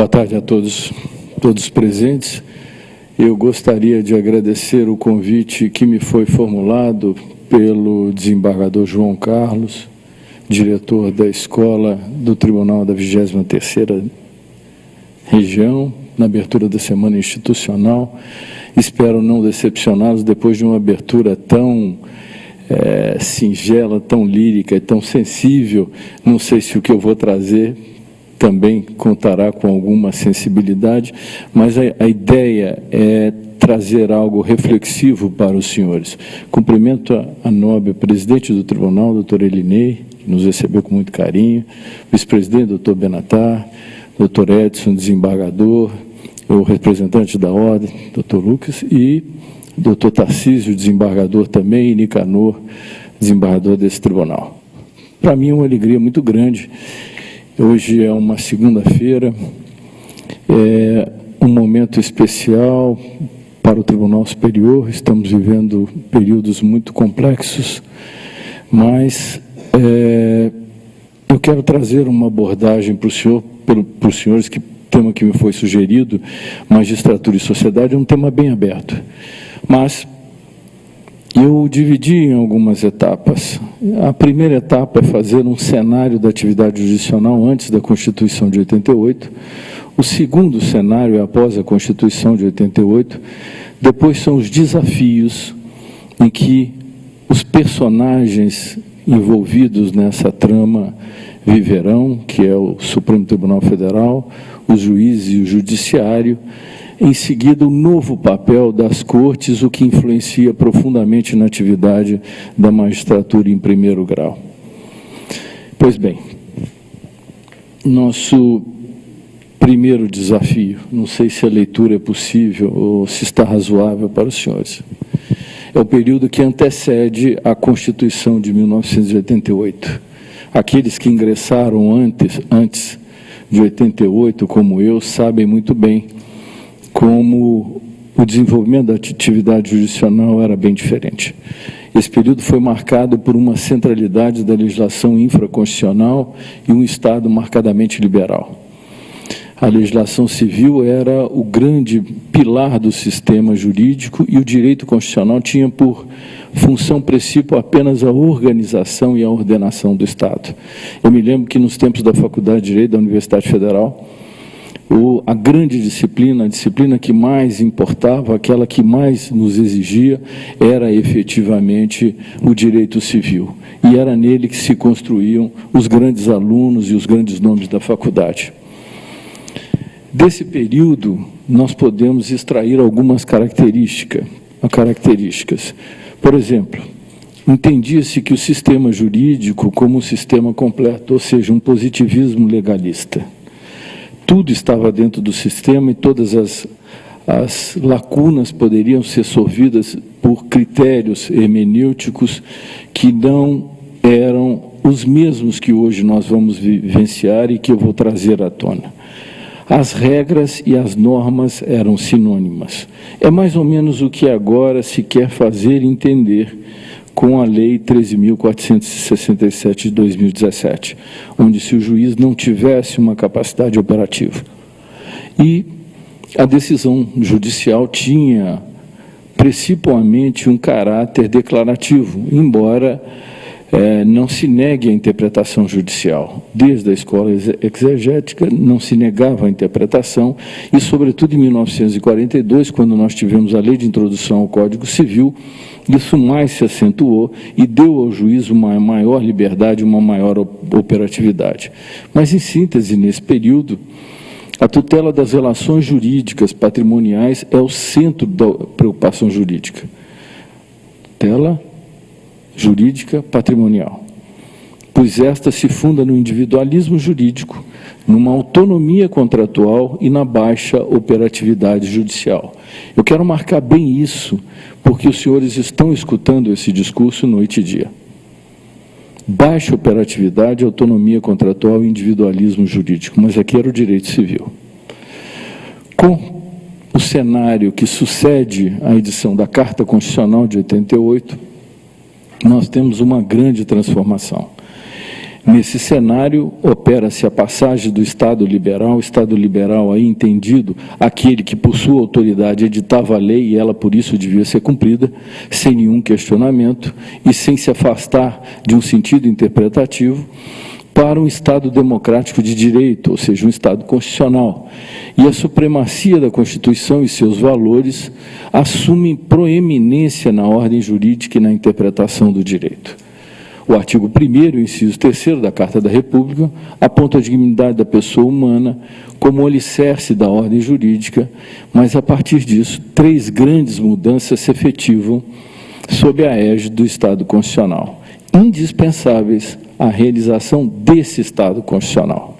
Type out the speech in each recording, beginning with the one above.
Boa tarde a todos, todos presentes. Eu gostaria de agradecer o convite que me foi formulado pelo desembargador João Carlos, diretor da Escola do Tribunal da 23ª Região, na abertura da Semana Institucional. Espero não decepcioná-los depois de uma abertura tão é, singela, tão lírica e tão sensível. Não sei se o que eu vou trazer também contará com alguma sensibilidade, mas a, a ideia é trazer algo reflexivo para os senhores. Cumprimento a, a nobre presidente do tribunal, doutor Elinei, que nos recebeu com muito carinho, vice-presidente, doutor Benatar, doutor Edson, desembargador, o representante da ordem, doutor Lucas, e doutor Tarcísio, desembargador também, e Nicanor, desembargador desse tribunal. Para mim é uma alegria muito grande Hoje é uma segunda-feira, é um momento especial para o Tribunal Superior. Estamos vivendo períodos muito complexos, mas é, eu quero trazer uma abordagem para o senhor, para os senhores, que tema que me foi sugerido, magistratura e sociedade, é um tema bem aberto. Mas eu dividi em algumas etapas. A primeira etapa é fazer um cenário da atividade judicional antes da Constituição de 88. O segundo cenário é após a Constituição de 88. Depois são os desafios em que os personagens envolvidos nessa trama viverão, que é o Supremo Tribunal Federal, os juízes e o Judiciário, em seguida, o novo papel das cortes, o que influencia profundamente na atividade da magistratura em primeiro grau. Pois bem, nosso primeiro desafio, não sei se a leitura é possível ou se está razoável para os senhores, é o período que antecede a Constituição de 1988. Aqueles que ingressaram antes, antes de 88, como eu, sabem muito bem como o desenvolvimento da atividade judicional era bem diferente. Esse período foi marcado por uma centralidade da legislação infraconstitucional e um Estado marcadamente liberal. A legislação civil era o grande pilar do sistema jurídico e o direito constitucional tinha por função princípio apenas a organização e a ordenação do Estado. Eu me lembro que nos tempos da Faculdade de Direito da Universidade Federal, o, a grande disciplina, a disciplina que mais importava, aquela que mais nos exigia, era efetivamente o direito civil. E era nele que se construíam os grandes alunos e os grandes nomes da faculdade. Desse período, nós podemos extrair algumas características. características. Por exemplo, entendia-se que o sistema jurídico como um sistema completo, ou seja, um positivismo legalista tudo estava dentro do sistema e todas as, as lacunas poderiam ser sorvidas por critérios hermenêuticos que não eram os mesmos que hoje nós vamos vivenciar e que eu vou trazer à tona. As regras e as normas eram sinônimas. É mais ou menos o que agora se quer fazer entender com a Lei 13.467 de 2017, onde se o juiz não tivesse uma capacidade operativa. E a decisão judicial tinha principalmente um caráter declarativo, embora é, não se negue a interpretação judicial. Desde a escola exegética não se negava a interpretação e, sobretudo, em 1942, quando nós tivemos a Lei de Introdução ao Código Civil, isso mais se acentuou e deu ao juiz uma maior liberdade, uma maior operatividade. Mas, em síntese, nesse período, a tutela das relações jurídicas patrimoniais é o centro da preocupação jurídica. Tutela jurídica patrimonial, pois esta se funda no individualismo jurídico, numa autonomia contratual e na baixa operatividade judicial. Eu quero marcar bem isso, porque os senhores estão escutando esse discurso noite e dia. Baixa operatividade, autonomia contratual e individualismo jurídico, mas aqui era o direito civil. Com o cenário que sucede à edição da Carta Constitucional de 88, nós temos uma grande transformação. Nesse cenário, opera-se a passagem do Estado liberal, Estado liberal aí entendido, aquele que por sua autoridade editava a lei e ela por isso devia ser cumprida, sem nenhum questionamento e sem se afastar de um sentido interpretativo, para um Estado democrático de direito, ou seja, um Estado constitucional. E a supremacia da Constituição e seus valores assumem proeminência na ordem jurídica e na interpretação do direito. O artigo 1 inciso 3 da Carta da República, aponta a dignidade da pessoa humana como alicerce da ordem jurídica, mas, a partir disso, três grandes mudanças se efetivam sob a égide do Estado Constitucional, indispensáveis à realização desse Estado Constitucional.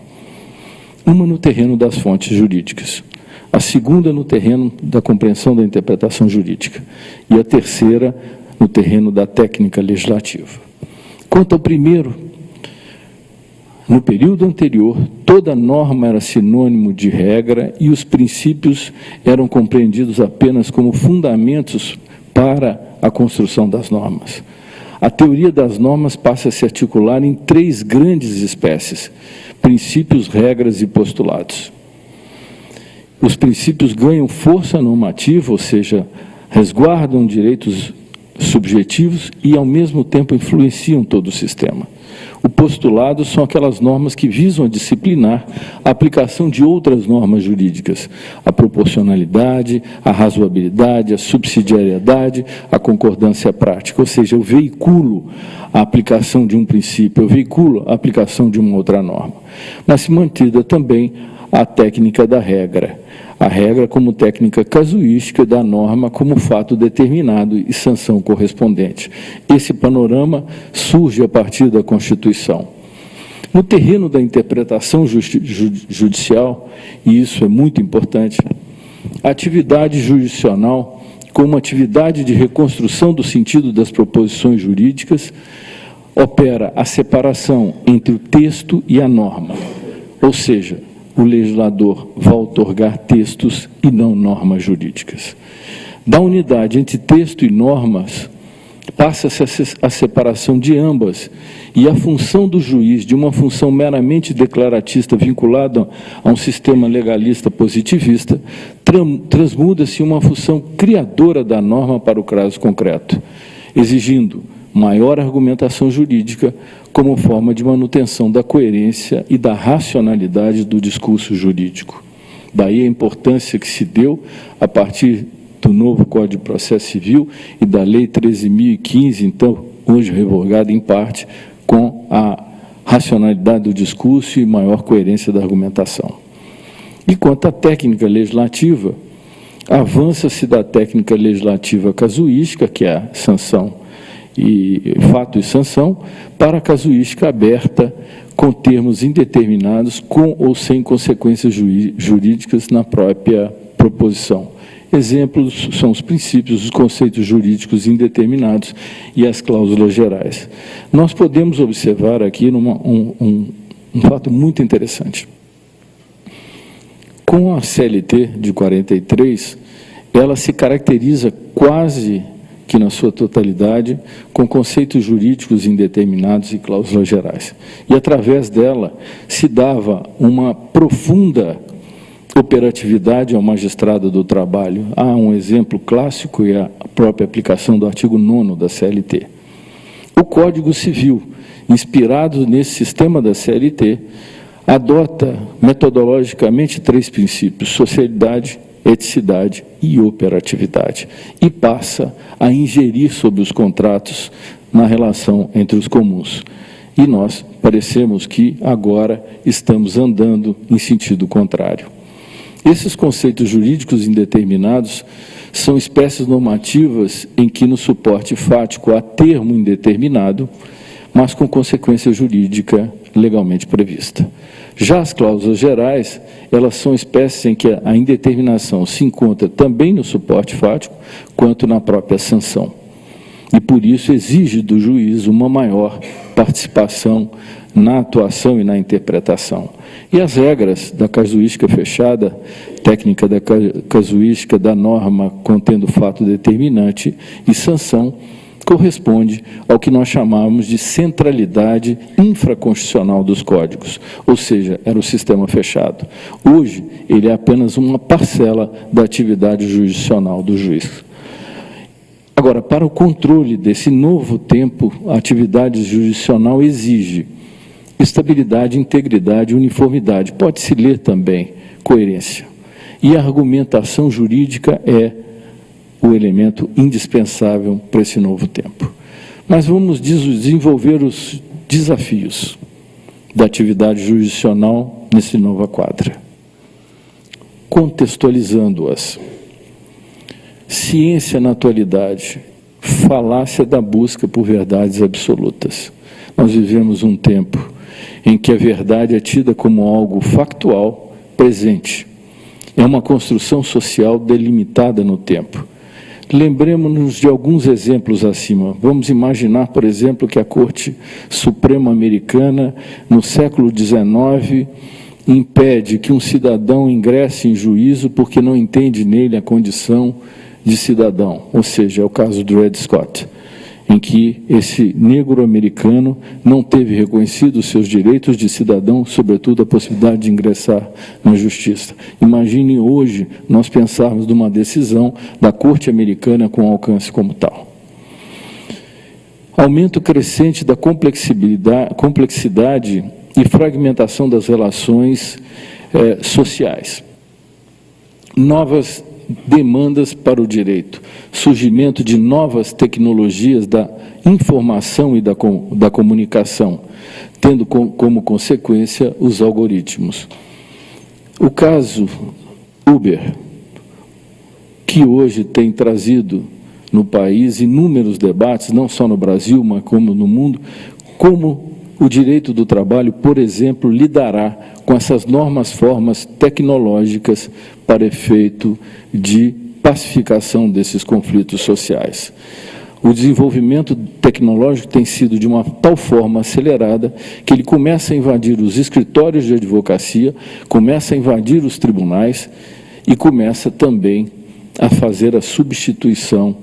Uma no terreno das fontes jurídicas, a segunda no terreno da compreensão da interpretação jurídica e a terceira no terreno da técnica legislativa. Quanto ao primeiro, no período anterior, toda norma era sinônimo de regra e os princípios eram compreendidos apenas como fundamentos para a construção das normas. A teoria das normas passa a se articular em três grandes espécies, princípios, regras e postulados. Os princípios ganham força normativa, ou seja, resguardam direitos subjetivos e, ao mesmo tempo, influenciam todo o sistema. O postulado são aquelas normas que visam disciplinar a aplicação de outras normas jurídicas, a proporcionalidade, a razoabilidade, a subsidiariedade, a concordância prática, ou seja, eu veiculo a aplicação de um princípio, eu veiculo a aplicação de uma outra norma. Mas se mantida também a técnica da regra, a regra como técnica casuística da norma como fato determinado e sanção correspondente. Esse panorama surge a partir da Constituição. No terreno da interpretação judicial, e isso é muito importante, a atividade jurisdicional, como atividade de reconstrução do sentido das proposições jurídicas, opera a separação entre o texto e a norma, ou seja, o legislador vai otorgar textos e não normas jurídicas. Da unidade entre texto e normas, passa-se a separação de ambas e a função do juiz, de uma função meramente declaratista vinculada a um sistema legalista positivista, transmuda-se uma função criadora da norma para o caso concreto, exigindo maior argumentação jurídica como forma de manutenção da coerência e da racionalidade do discurso jurídico. Daí a importância que se deu, a partir do novo Código de Processo Civil e da Lei 13.015, então, hoje revogada em parte, com a racionalidade do discurso e maior coerência da argumentação. E quanto à técnica legislativa, avança-se da técnica legislativa casuística, que é a sanção e fato e sanção, para a casuística aberta com termos indeterminados, com ou sem consequências jurídicas na própria proposição. Exemplos são os princípios, os conceitos jurídicos indeterminados e as cláusulas gerais. Nós podemos observar aqui numa, um, um, um fato muito interessante. Com a CLT de 43, ela se caracteriza quase que na sua totalidade, com conceitos jurídicos indeterminados e cláusulas gerais. E através dela se dava uma profunda operatividade ao magistrado do trabalho. Há um exemplo clássico e a própria aplicação do artigo 9 da CLT. O Código Civil, inspirado nesse sistema da CLT, adota metodologicamente três princípios, socialidade, eticidade e operatividade, e passa a ingerir sobre os contratos na relação entre os comuns. E nós parecemos que agora estamos andando em sentido contrário. Esses conceitos jurídicos indeterminados são espécies normativas em que no suporte fático há termo indeterminado, mas com consequência jurídica legalmente prevista. Já as cláusulas gerais, elas são espécies em que a indeterminação se encontra também no suporte fático, quanto na própria sanção. E por isso exige do juiz uma maior participação na atuação e na interpretação. E as regras da casuística fechada, técnica da casuística da norma contendo fato determinante e sanção, corresponde ao que nós chamamos de centralidade infraconstitucional dos códigos, ou seja, era o sistema fechado. Hoje, ele é apenas uma parcela da atividade jurisdicional do juiz. Agora, para o controle desse novo tempo, a atividade jurisdicional exige estabilidade, integridade, uniformidade. Pode-se ler também coerência. E a argumentação jurídica é o elemento indispensável para esse novo tempo. Mas vamos desenvolver os desafios da atividade jurisdicional nesse nova quadra. Contextualizando-as. Ciência na atualidade, falácia da busca por verdades absolutas. Nós vivemos um tempo em que a verdade é tida como algo factual, presente. É uma construção social delimitada no tempo. Lembremos-nos de alguns exemplos acima. Vamos imaginar, por exemplo, que a Corte Suprema Americana, no século XIX, impede que um cidadão ingresse em juízo porque não entende nele a condição de cidadão, ou seja, é o caso do Red Scott em que esse negro americano não teve reconhecidos seus direitos de cidadão, sobretudo a possibilidade de ingressar na justiça. Imagine hoje nós pensarmos numa decisão da Corte Americana com alcance como tal. Aumento crescente da complexidade, e fragmentação das relações eh, sociais. Novas demandas para o direito, surgimento de novas tecnologias da informação e da, da comunicação, tendo com, como consequência os algoritmos. O caso Uber, que hoje tem trazido no país inúmeros debates, não só no Brasil, mas como no mundo, como o direito do trabalho, por exemplo, lidará com essas normas formas tecnológicas para efeito de pacificação desses conflitos sociais. O desenvolvimento tecnológico tem sido de uma tal forma acelerada que ele começa a invadir os escritórios de advocacia, começa a invadir os tribunais e começa também a fazer a substituição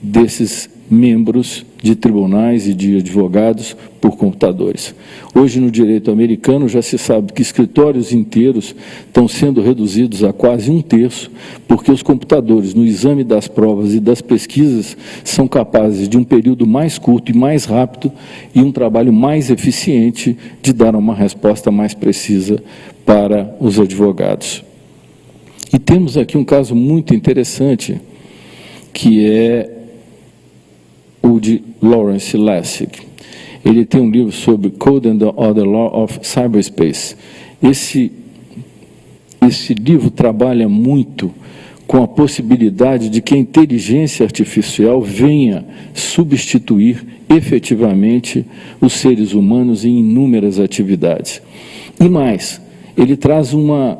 desses membros de tribunais e de advogados por computadores. Hoje, no direito americano, já se sabe que escritórios inteiros estão sendo reduzidos a quase um terço, porque os computadores, no exame das provas e das pesquisas, são capazes de um período mais curto e mais rápido e um trabalho mais eficiente de dar uma resposta mais precisa para os advogados. E temos aqui um caso muito interessante, que é de Lawrence Lessig. Ele tem um livro sobre Code and the Law of Cyberspace. Esse, esse livro trabalha muito com a possibilidade de que a inteligência artificial venha substituir efetivamente os seres humanos em inúmeras atividades. E mais, ele traz uma,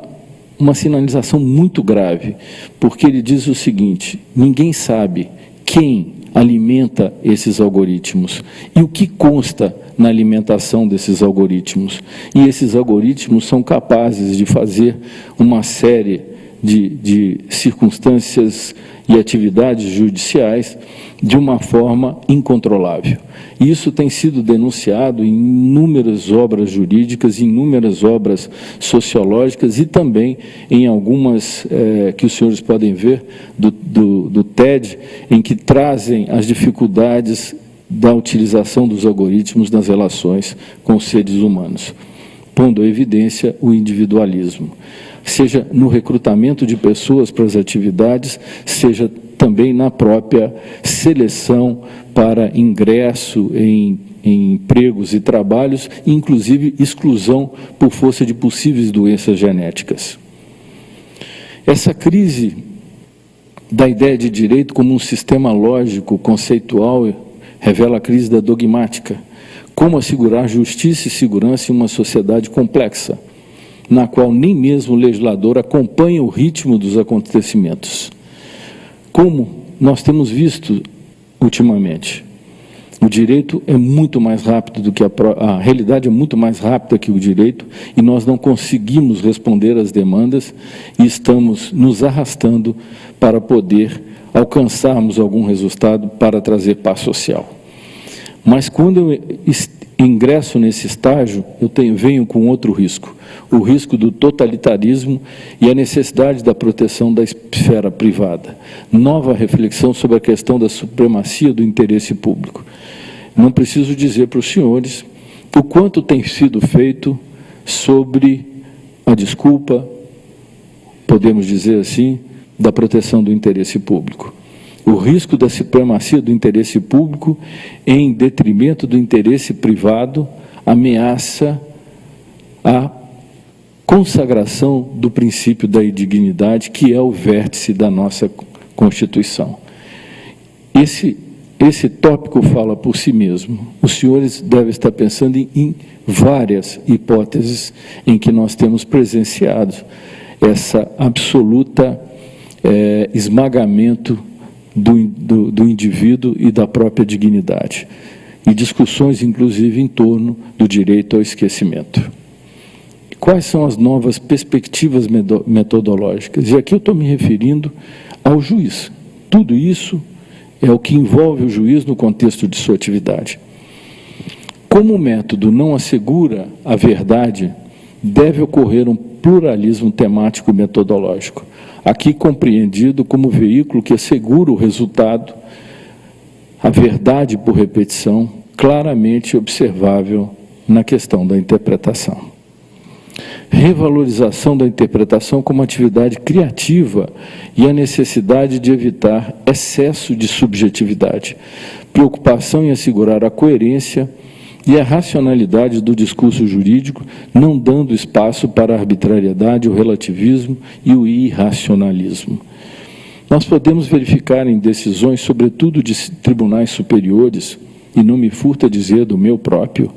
uma sinalização muito grave, porque ele diz o seguinte, ninguém sabe quem alimenta esses algoritmos e o que consta na alimentação desses algoritmos. E esses algoritmos são capazes de fazer uma série de, de circunstâncias e atividades judiciais de uma forma incontrolável. Isso tem sido denunciado em inúmeras obras jurídicas, em inúmeras obras sociológicas e também em algumas é, que os senhores podem ver do, do, do TED, em que trazem as dificuldades da utilização dos algoritmos nas relações com os seres humanos, pondo à evidência o individualismo. Seja no recrutamento de pessoas para as atividades, seja também na própria seleção para ingresso em, em empregos e trabalhos, inclusive exclusão por força de possíveis doenças genéticas. Essa crise da ideia de direito como um sistema lógico, conceitual, revela a crise da dogmática. Como assegurar justiça e segurança em uma sociedade complexa? na qual nem mesmo o legislador acompanha o ritmo dos acontecimentos. Como nós temos visto ultimamente, o direito é muito mais rápido do que a, a realidade é muito mais rápida que o direito e nós não conseguimos responder às demandas e estamos nos arrastando para poder alcançarmos algum resultado para trazer paz social. Mas quando eu ingresso nesse estágio, eu tenho, venho com outro risco, o risco do totalitarismo e a necessidade da proteção da esfera privada. Nova reflexão sobre a questão da supremacia do interesse público. Não preciso dizer para os senhores o quanto tem sido feito sobre a desculpa, podemos dizer assim, da proteção do interesse público. O risco da supremacia do interesse público em detrimento do interesse privado ameaça a consagração do princípio da indignidade, que é o vértice da nossa Constituição. Esse, esse tópico fala por si mesmo. Os senhores devem estar pensando em, em várias hipóteses em que nós temos presenciado essa absoluta é, esmagamento do, do, do indivíduo e da própria dignidade. E discussões, inclusive, em torno do direito ao esquecimento. Quais são as novas perspectivas metodológicas? E aqui eu estou me referindo ao juiz. Tudo isso é o que envolve o juiz no contexto de sua atividade. Como o método não assegura a verdade, deve ocorrer um pluralismo temático metodológico aqui compreendido como veículo que assegura o resultado, a verdade por repetição, claramente observável na questão da interpretação. Revalorização da interpretação como atividade criativa e a necessidade de evitar excesso de subjetividade. Preocupação em assegurar a coerência e a racionalidade do discurso jurídico, não dando espaço para a arbitrariedade, o relativismo e o irracionalismo. Nós podemos verificar em decisões, sobretudo de tribunais superiores, e não me furta dizer do meu próprio,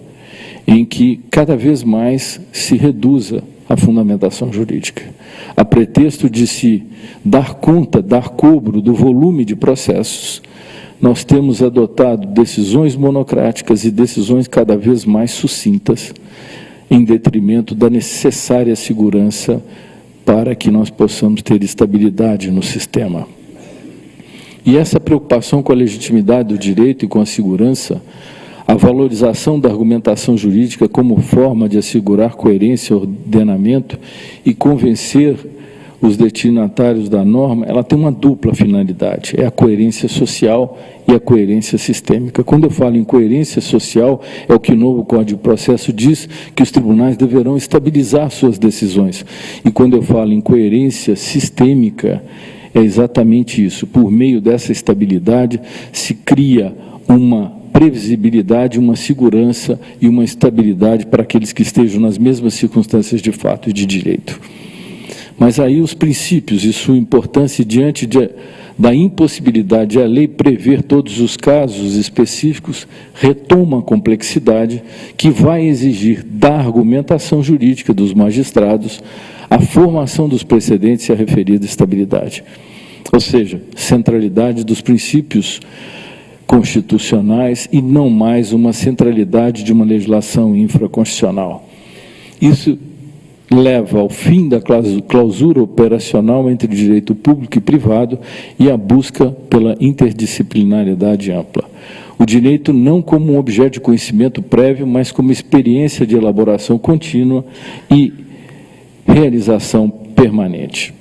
em que cada vez mais se reduza a fundamentação jurídica, a pretexto de se dar conta, dar cobro do volume de processos, nós temos adotado decisões monocráticas e decisões cada vez mais sucintas, em detrimento da necessária segurança para que nós possamos ter estabilidade no sistema. E essa preocupação com a legitimidade do direito e com a segurança, a valorização da argumentação jurídica como forma de assegurar coerência, ordenamento e convencer os destinatários da norma, ela tem uma dupla finalidade, é a coerência social e a coerência sistêmica. Quando eu falo em coerência social, é o que o novo Código de Processo diz, que os tribunais deverão estabilizar suas decisões. E quando eu falo em coerência sistêmica, é exatamente isso. Por meio dessa estabilidade, se cria uma previsibilidade, uma segurança e uma estabilidade para aqueles que estejam nas mesmas circunstâncias de fato e de direito. Mas aí os princípios e sua importância diante de, da impossibilidade de a lei prever todos os casos específicos retoma a complexidade que vai exigir da argumentação jurídica dos magistrados a formação dos precedentes e a referida estabilidade. Ou seja, centralidade dos princípios constitucionais e não mais uma centralidade de uma legislação infraconstitucional. Isso leva ao fim da clausura operacional entre direito público e privado e a busca pela interdisciplinariedade ampla. O direito não como um objeto de conhecimento prévio, mas como experiência de elaboração contínua e realização permanente.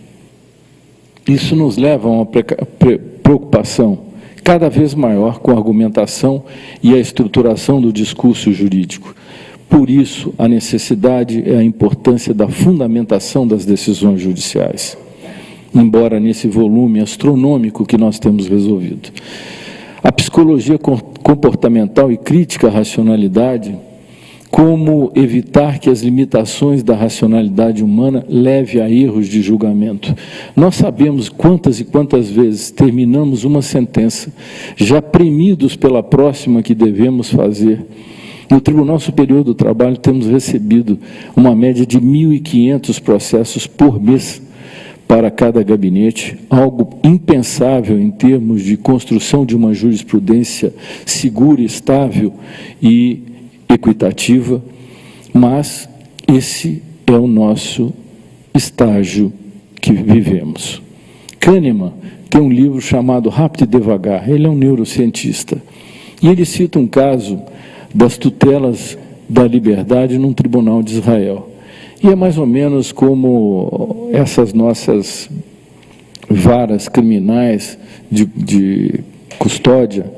Isso nos leva a uma preocupação cada vez maior com a argumentação e a estruturação do discurso jurídico por isso, a necessidade e a importância da fundamentação das decisões judiciais, embora nesse volume astronômico que nós temos resolvido. A psicologia comportamental e crítica à racionalidade, como evitar que as limitações da racionalidade humana leve a erros de julgamento. Nós sabemos quantas e quantas vezes terminamos uma sentença, já premidos pela próxima que devemos fazer, no Tribunal Superior do Trabalho temos recebido uma média de 1.500 processos por mês para cada gabinete, algo impensável em termos de construção de uma jurisprudência segura, estável e equitativa, mas esse é o nosso estágio que vivemos. Kahneman tem um livro chamado Rápido e Devagar, ele é um neurocientista. E ele cita um caso das tutelas da liberdade num tribunal de Israel. E é mais ou menos como essas nossas varas criminais de, de custódia,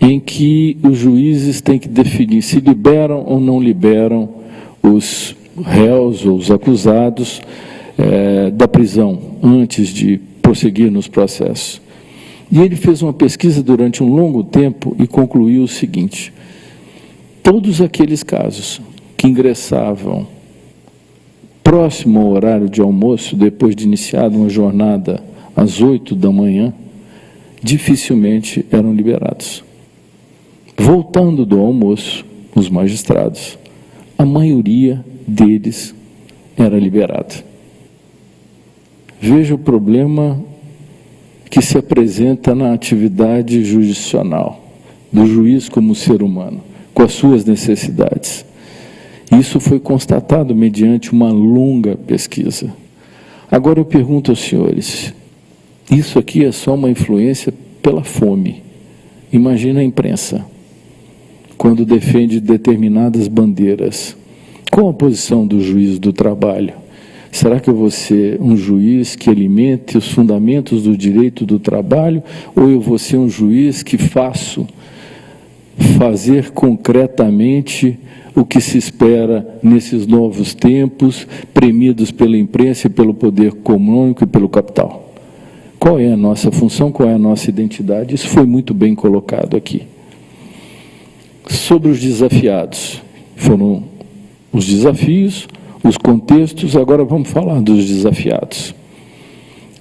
em que os juízes têm que definir se liberam ou não liberam os réus ou os acusados é, da prisão antes de prosseguir nos processos. E ele fez uma pesquisa durante um longo tempo e concluiu o seguinte: todos aqueles casos que ingressavam próximo ao horário de almoço, depois de iniciada uma jornada às oito da manhã, dificilmente eram liberados. Voltando do almoço, os magistrados, a maioria deles era liberada. Veja o problema que se apresenta na atividade jurisdicional, do juiz como ser humano, com as suas necessidades. Isso foi constatado mediante uma longa pesquisa. Agora eu pergunto aos senhores, isso aqui é só uma influência pela fome. Imagina a imprensa, quando defende determinadas bandeiras. Qual a posição do juiz do trabalho? Será que eu vou ser um juiz que alimente os fundamentos do direito do trabalho ou eu vou ser um juiz que faço fazer concretamente o que se espera nesses novos tempos, premidos pela imprensa e pelo poder econômico e pelo capital. Qual é a nossa função, qual é a nossa identidade? Isso foi muito bem colocado aqui. Sobre os desafiados, foram os desafios, os contextos, agora vamos falar dos desafiados.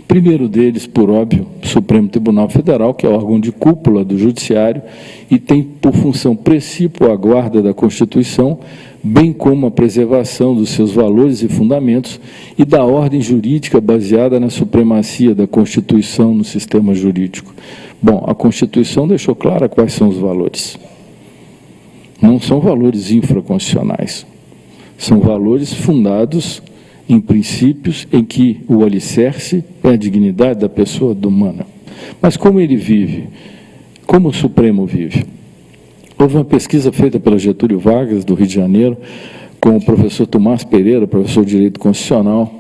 Primeiro deles, por óbvio, Supremo Tribunal Federal, que é órgão de cúpula do Judiciário e tem por função princípio a guarda da Constituição, bem como a preservação dos seus valores e fundamentos e da ordem jurídica baseada na supremacia da Constituição no sistema jurídico. Bom, a Constituição deixou clara quais são os valores. Não são valores infraconstitucionais, são valores fundados em princípios em que o alicerce é a dignidade da pessoa humana. Mas como ele vive? Como o Supremo vive? Houve uma pesquisa feita pela Getúlio Vargas, do Rio de Janeiro, com o professor Tomás Pereira, professor de Direito Constitucional,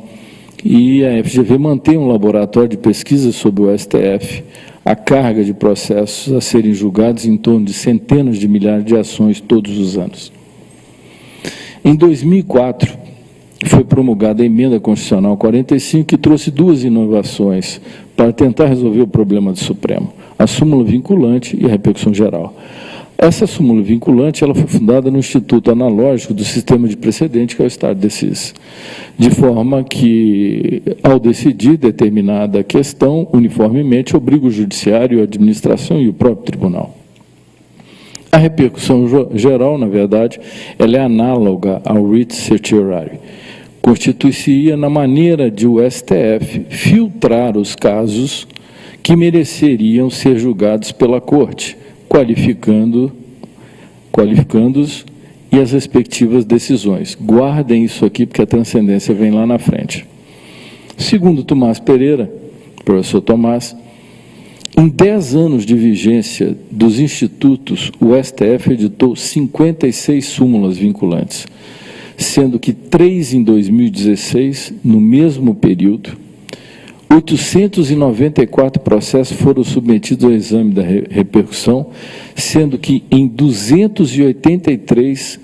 e a FGV mantém um laboratório de pesquisa sobre o STF. A carga de processos a serem julgados em torno de centenas de milhares de ações todos os anos. Em 2004, foi promulgada a emenda constitucional 45, que trouxe duas inovações para tentar resolver o problema do Supremo, a súmula vinculante e a repercussão geral. Essa súmula vinculante ela foi fundada no Instituto Analógico do Sistema de Precedente, que é o Estado de Decis, de forma que, ao decidir determinada questão, uniformemente obriga o Judiciário, a administração e o próprio Tribunal. A repercussão geral, na verdade, ela é análoga ao writ certiorari constituiria na maneira de o STF filtrar os casos que mereceriam ser julgados pela Corte, qualificando qualificando-os e as respectivas decisões. Guardem isso aqui, porque a transcendência vem lá na frente. Segundo Tomás Pereira, professor Tomás, em 10 anos de vigência dos institutos, o STF editou 56 súmulas vinculantes sendo que três em 2016, no mesmo período, 894 processos foram submetidos ao exame da repercussão, sendo que em 283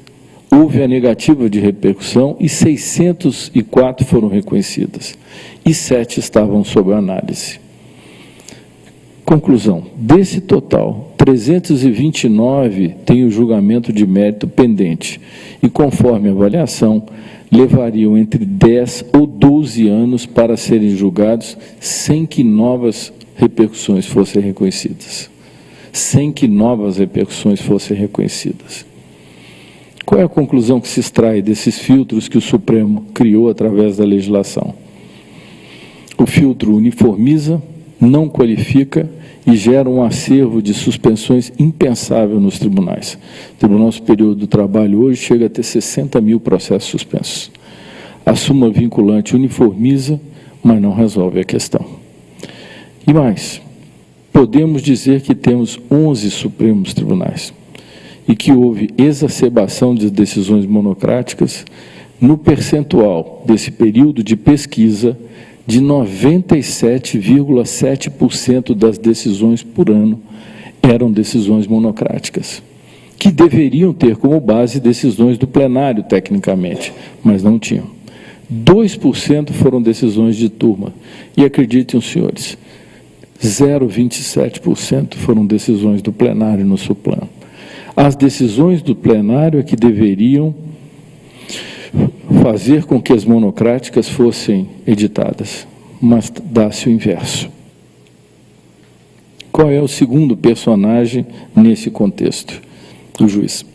houve a negativa de repercussão e 604 foram reconhecidas, e sete estavam sob análise. Conclusão, desse total, 329 têm o julgamento de mérito pendente e, conforme a avaliação, levariam entre 10 ou 12 anos para serem julgados sem que novas repercussões fossem reconhecidas. Sem que novas repercussões fossem reconhecidas. Qual é a conclusão que se extrai desses filtros que o Supremo criou através da legislação? O filtro uniformiza, não qualifica e gera um acervo de suspensões impensável nos tribunais. O Tribunal Superior do Trabalho hoje chega a ter 60 mil processos suspensos. A súmula vinculante uniformiza, mas não resolve a questão. E mais, podemos dizer que temos 11 Supremos Tribunais e que houve exacerbação de decisões monocráticas no percentual desse período de pesquisa de 97,7% das decisões por ano eram decisões monocráticas, que deveriam ter como base decisões do plenário, tecnicamente, mas não tinham. 2% foram decisões de turma. E acreditem senhores, 0,27% foram decisões do plenário no Suplano. As decisões do plenário é que deveriam fazer com que as monocráticas fossem editadas, mas dá-se o inverso. Qual é o segundo personagem nesse contexto? O juiz.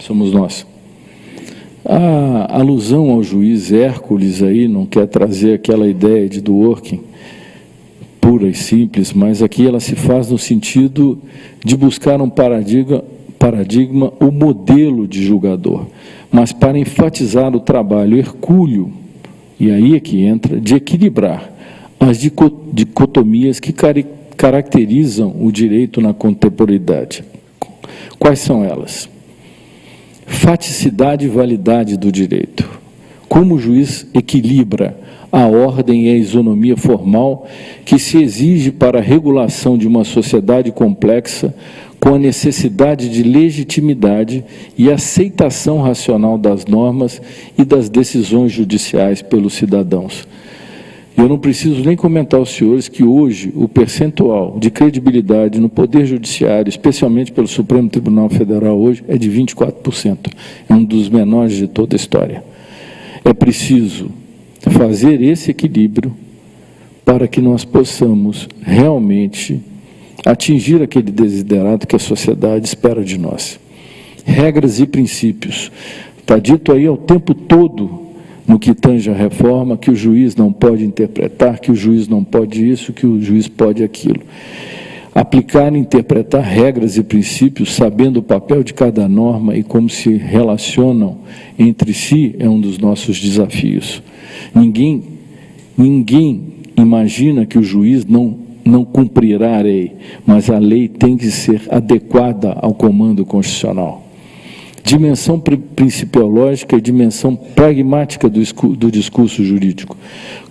Somos nós. A alusão ao juiz Hércules aí não quer trazer aquela ideia de do working pura e simples, mas aqui ela se faz no sentido de buscar um paradigma, paradigma o modelo de julgador mas para enfatizar o trabalho hercúleo, e aí é que entra, de equilibrar as dicotomias que caracterizam o direito na contemporaneidade. Quais são elas? Faticidade e validade do direito. Como o juiz equilibra a ordem e a isonomia formal que se exige para a regulação de uma sociedade complexa com a necessidade de legitimidade e aceitação racional das normas e das decisões judiciais pelos cidadãos. Eu não preciso nem comentar aos senhores que hoje o percentual de credibilidade no Poder Judiciário, especialmente pelo Supremo Tribunal Federal hoje, é de 24%. É um dos menores de toda a história. É preciso fazer esse equilíbrio para que nós possamos realmente atingir aquele desiderato que a sociedade espera de nós. Regras e princípios. Está dito aí ao tempo todo, no que tange a reforma, que o juiz não pode interpretar, que o juiz não pode isso, que o juiz pode aquilo. Aplicar e interpretar regras e princípios, sabendo o papel de cada norma e como se relacionam entre si, é um dos nossos desafios. Ninguém, ninguém imagina que o juiz não não cumprirá a lei, mas a lei tem que ser adequada ao comando constitucional. Dimensão principiológica e dimensão pragmática do, do discurso jurídico.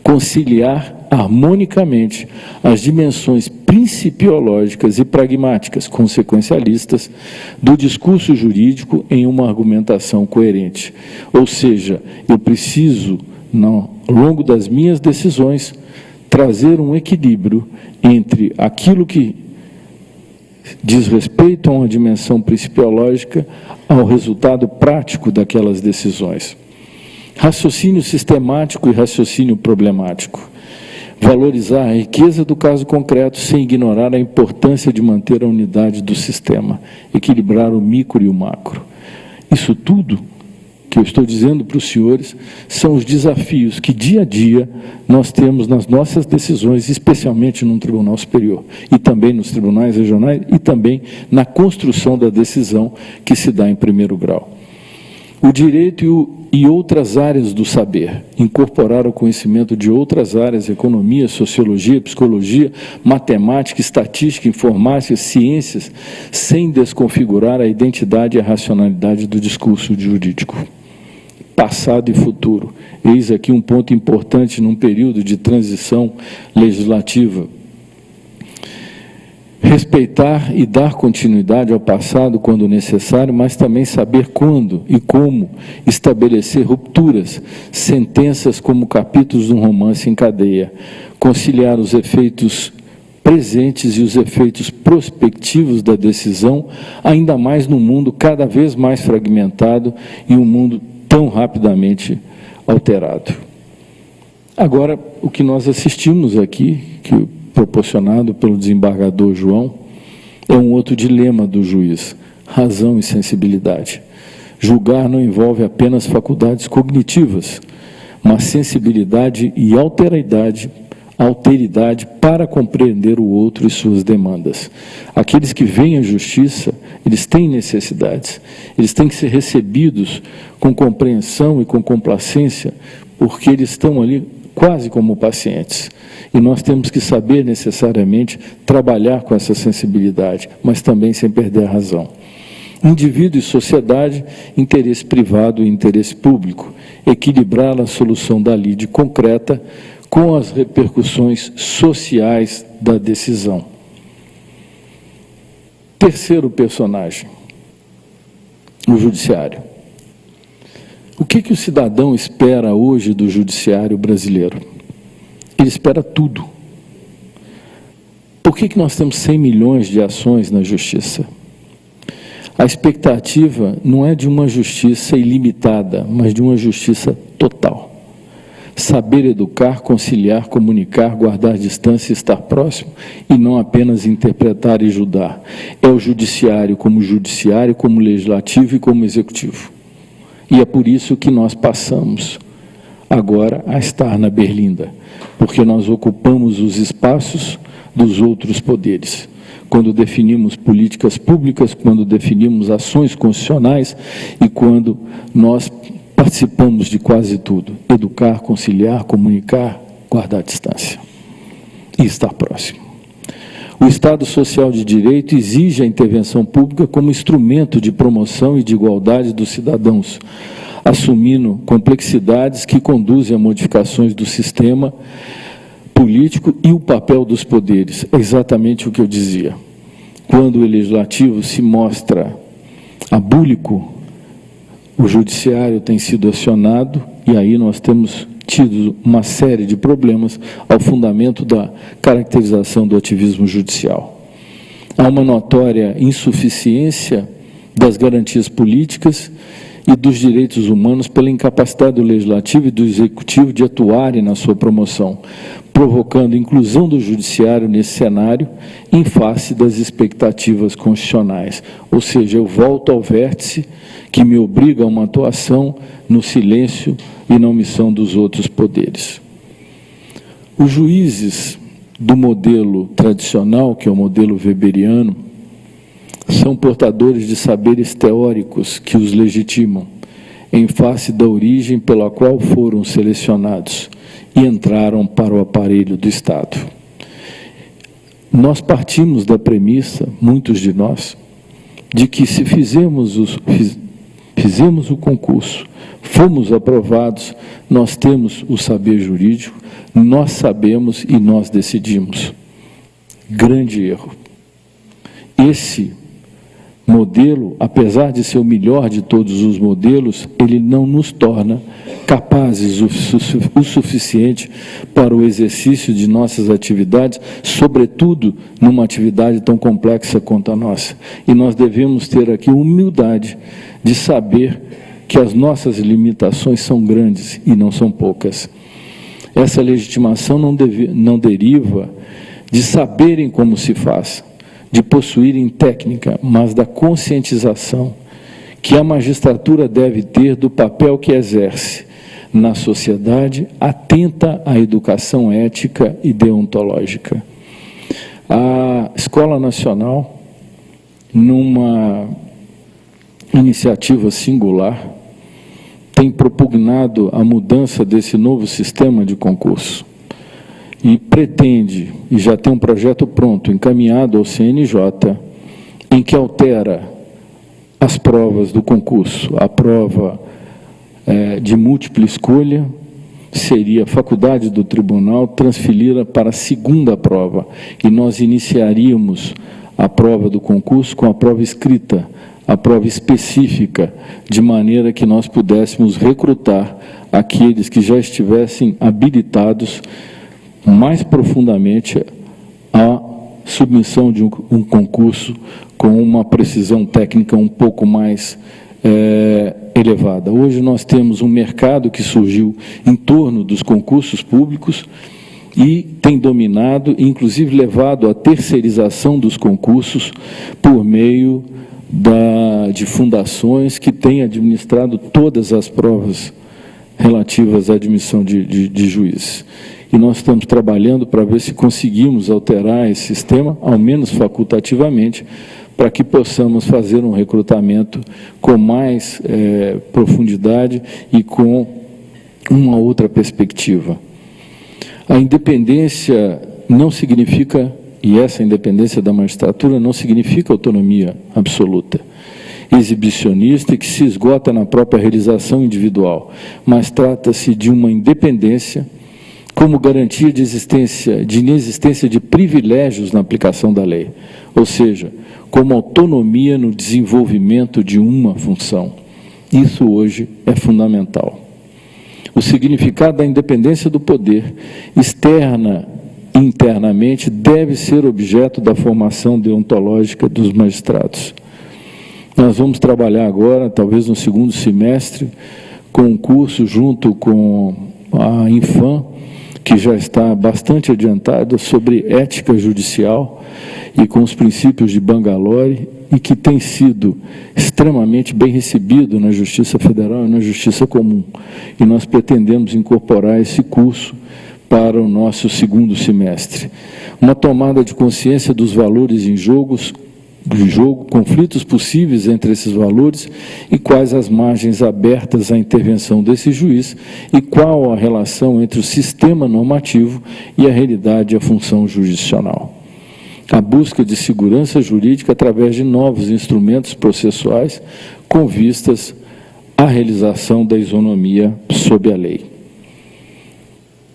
Conciliar harmonicamente as dimensões principiológicas e pragmáticas, consequencialistas, do discurso jurídico em uma argumentação coerente. Ou seja, eu preciso, ao longo das minhas decisões, trazer um equilíbrio entre aquilo que diz respeito a uma dimensão principiológica ao resultado prático daquelas decisões. Raciocínio sistemático e raciocínio problemático. Valorizar a riqueza do caso concreto sem ignorar a importância de manter a unidade do sistema, equilibrar o micro e o macro. Isso tudo que eu estou dizendo para os senhores são os desafios que dia a dia nós temos nas nossas decisões, especialmente no Tribunal Superior, e também nos tribunais regionais, e também na construção da decisão que se dá em primeiro grau. O direito e, o, e outras áreas do saber, incorporar o conhecimento de outras áreas, economia, sociologia, psicologia, matemática, estatística, informática, ciências, sem desconfigurar a identidade e a racionalidade do discurso jurídico passado e futuro. Eis aqui um ponto importante num período de transição legislativa. Respeitar e dar continuidade ao passado quando necessário, mas também saber quando e como estabelecer rupturas, sentenças como capítulos de um romance em cadeia, conciliar os efeitos presentes e os efeitos prospectivos da decisão, ainda mais num mundo cada vez mais fragmentado e um mundo tão rapidamente alterado. Agora, o que nós assistimos aqui, que proporcionado pelo desembargador João, é um outro dilema do juiz, razão e sensibilidade. Julgar não envolve apenas faculdades cognitivas, mas sensibilidade e alteridade alteridade para compreender o outro e suas demandas. Aqueles que vêm à justiça, eles têm necessidades, eles têm que ser recebidos com compreensão e com complacência, porque eles estão ali quase como pacientes. E nós temos que saber necessariamente trabalhar com essa sensibilidade, mas também sem perder a razão. Indivíduo e sociedade, interesse privado e interesse público. Equilibrar a solução da lide concreta com as repercussões sociais da decisão. Terceiro personagem, o judiciário. O que, que o cidadão espera hoje do judiciário brasileiro? Ele espera tudo. Por que, que nós temos 100 milhões de ações na justiça? A expectativa não é de uma justiça ilimitada, mas de uma justiça total. Saber educar, conciliar, comunicar, guardar distância estar próximo, e não apenas interpretar e julgar. É o judiciário como judiciário, como legislativo e como executivo. E é por isso que nós passamos agora a estar na Berlinda, porque nós ocupamos os espaços dos outros poderes. Quando definimos políticas públicas, quando definimos ações constitucionais e quando nós participamos de quase tudo. Educar, conciliar, comunicar, guardar distância e estar próximo. O Estado Social de Direito exige a intervenção pública como instrumento de promoção e de igualdade dos cidadãos, assumindo complexidades que conduzem a modificações do sistema político e o papel dos poderes. É exatamente o que eu dizia. Quando o legislativo se mostra abúlico, o judiciário tem sido acionado e aí nós temos tido uma série de problemas ao fundamento da caracterização do ativismo judicial. Há uma notória insuficiência das garantias políticas e dos direitos humanos pela incapacidade do Legislativo e do Executivo de atuarem na sua promoção, provocando inclusão do Judiciário nesse cenário em face das expectativas constitucionais. Ou seja, eu volto ao vértice que me obriga a uma atuação no silêncio e na omissão dos outros poderes. Os juízes do modelo tradicional, que é o modelo weberiano, são portadores de saberes teóricos que os legitimam, em face da origem pela qual foram selecionados e entraram para o aparelho do Estado. Nós partimos da premissa, muitos de nós, de que se fizemos, os, fizemos o concurso fomos aprovados, nós temos o saber jurídico, nós sabemos e nós decidimos. Grande erro. Esse modelo, apesar de ser o melhor de todos os modelos, ele não nos torna capazes o, suficiente para o exercício de nossas atividades, sobretudo numa atividade tão complexa quanto a nossa. E nós devemos ter aqui humildade de saber que as nossas limitações são grandes e não são poucas. Essa legitimação não, deve, não deriva de saberem como se faz, de possuírem técnica, mas da conscientização que a magistratura deve ter do papel que exerce na sociedade atenta à educação ética e deontológica. A Escola Nacional, numa iniciativa singular, tem propugnado a mudança desse novo sistema de concurso e pretende, e já tem um projeto pronto, encaminhado ao CNJ, em que altera as provas do concurso. A prova é, de múltipla escolha seria a faculdade do tribunal transferida para a segunda prova, e nós iniciaríamos a prova do concurso com a prova escrita, a prova específica, de maneira que nós pudéssemos recrutar aqueles que já estivessem habilitados mais profundamente à submissão de um, um concurso com uma precisão técnica um pouco mais é, elevada. Hoje nós temos um mercado que surgiu em torno dos concursos públicos e tem dominado, inclusive levado à terceirização dos concursos por meio da, de fundações que têm administrado todas as provas relativas à admissão de, de, de juízes. E nós estamos trabalhando para ver se conseguimos alterar esse sistema, ao menos facultativamente, para que possamos fazer um recrutamento com mais é, profundidade e com uma outra perspectiva. A independência não significa, e essa independência da magistratura não significa autonomia absoluta, exibicionista e que se esgota na própria realização individual, mas trata-se de uma independência como garantia de existência, de inexistência de privilégios na aplicação da lei, ou seja, como autonomia no desenvolvimento de uma função. Isso hoje é fundamental. O significado da independência do poder, externa e internamente, deve ser objeto da formação deontológica dos magistrados. Nós vamos trabalhar agora, talvez no segundo semestre, com um curso junto com a Infam, que já está bastante adiantado, sobre ética judicial e com os princípios de Bangalore e que tem sido extremamente bem recebido na Justiça Federal e na Justiça Comum. E nós pretendemos incorporar esse curso para o nosso segundo semestre. Uma tomada de consciência dos valores em jogos, de jogo, conflitos possíveis entre esses valores e quais as margens abertas à intervenção desse juiz e qual a relação entre o sistema normativo e a realidade e a função jurisdicional a busca de segurança jurídica através de novos instrumentos processuais com vistas à realização da isonomia sob a lei.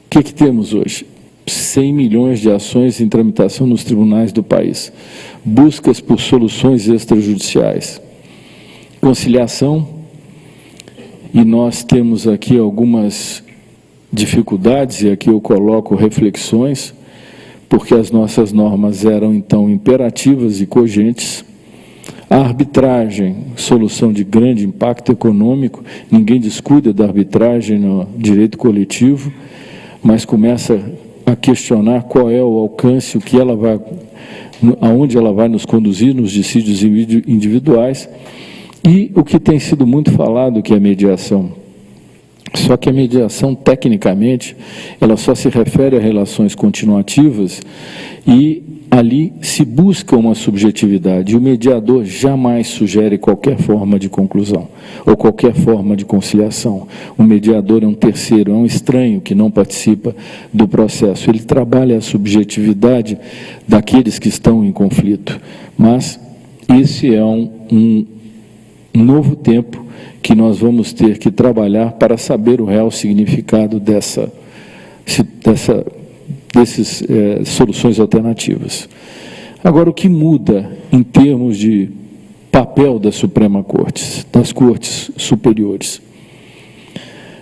O que, que temos hoje? 100 milhões de ações em tramitação nos tribunais do país, buscas por soluções extrajudiciais, conciliação, e nós temos aqui algumas dificuldades, e aqui eu coloco reflexões, porque as nossas normas eram então imperativas e cogentes. A arbitragem, solução de grande impacto econômico, ninguém descuida da arbitragem no direito coletivo, mas começa a questionar qual é o alcance, o que ela vai, aonde ela vai nos conduzir nos dissídios individuais, e o que tem sido muito falado, que é a mediação. Só que a mediação, tecnicamente, ela só se refere a relações continuativas e ali se busca uma subjetividade. O mediador jamais sugere qualquer forma de conclusão ou qualquer forma de conciliação. O mediador é um terceiro, é um estranho que não participa do processo. Ele trabalha a subjetividade daqueles que estão em conflito. Mas esse é um, um novo tempo que nós vamos ter que trabalhar para saber o real significado dessa, dessa dessas é, soluções alternativas. Agora, o que muda em termos de papel da Suprema Corte, das Cortes Superiores?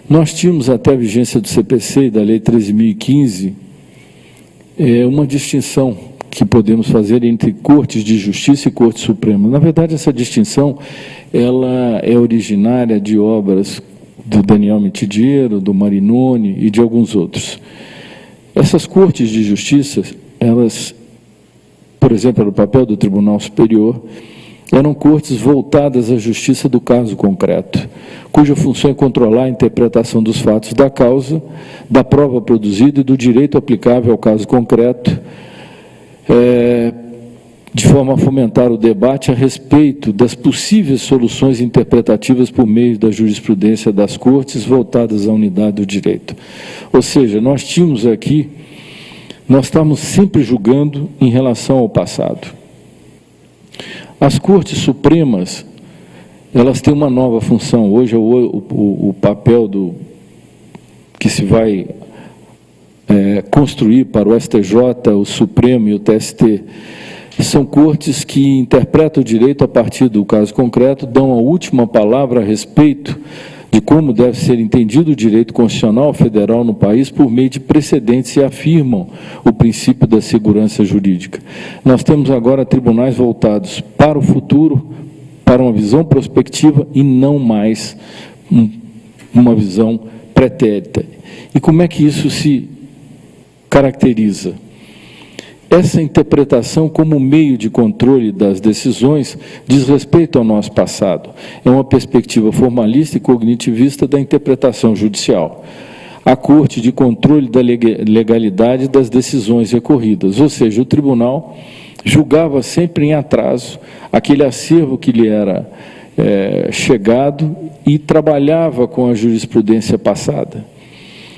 Nós tínhamos até a vigência do CPC e da Lei 13.015 é, uma distinção que podemos fazer entre Cortes de Justiça e Corte Suprema. Na verdade, essa distinção ela é originária de obras do Daniel Mitidiero, do Marinoni e de alguns outros. Essas cortes de justiça, elas, por exemplo, no papel do Tribunal Superior, eram cortes voltadas à justiça do caso concreto, cuja função é controlar a interpretação dos fatos da causa, da prova produzida e do direito aplicável ao caso concreto, é, de forma a fomentar o debate a respeito das possíveis soluções interpretativas por meio da jurisprudência das cortes voltadas à unidade do direito. Ou seja, nós tínhamos aqui, nós estamos sempre julgando em relação ao passado. As cortes supremas, elas têm uma nova função. Hoje, o, o, o papel do, que se vai é, construir para o STJ, o Supremo e o TST, são cortes que interpretam o direito a partir do caso concreto, dão a última palavra a respeito de como deve ser entendido o direito constitucional federal no país por meio de precedentes e afirmam o princípio da segurança jurídica. Nós temos agora tribunais voltados para o futuro, para uma visão prospectiva e não mais uma visão pretérita. E como é que isso se caracteriza? Essa interpretação como meio de controle das decisões diz respeito ao nosso passado. É uma perspectiva formalista e cognitivista da interpretação judicial. A Corte de controle da legalidade das decisões recorridas, ou seja, o tribunal julgava sempre em atraso aquele acervo que lhe era é, chegado e trabalhava com a jurisprudência passada.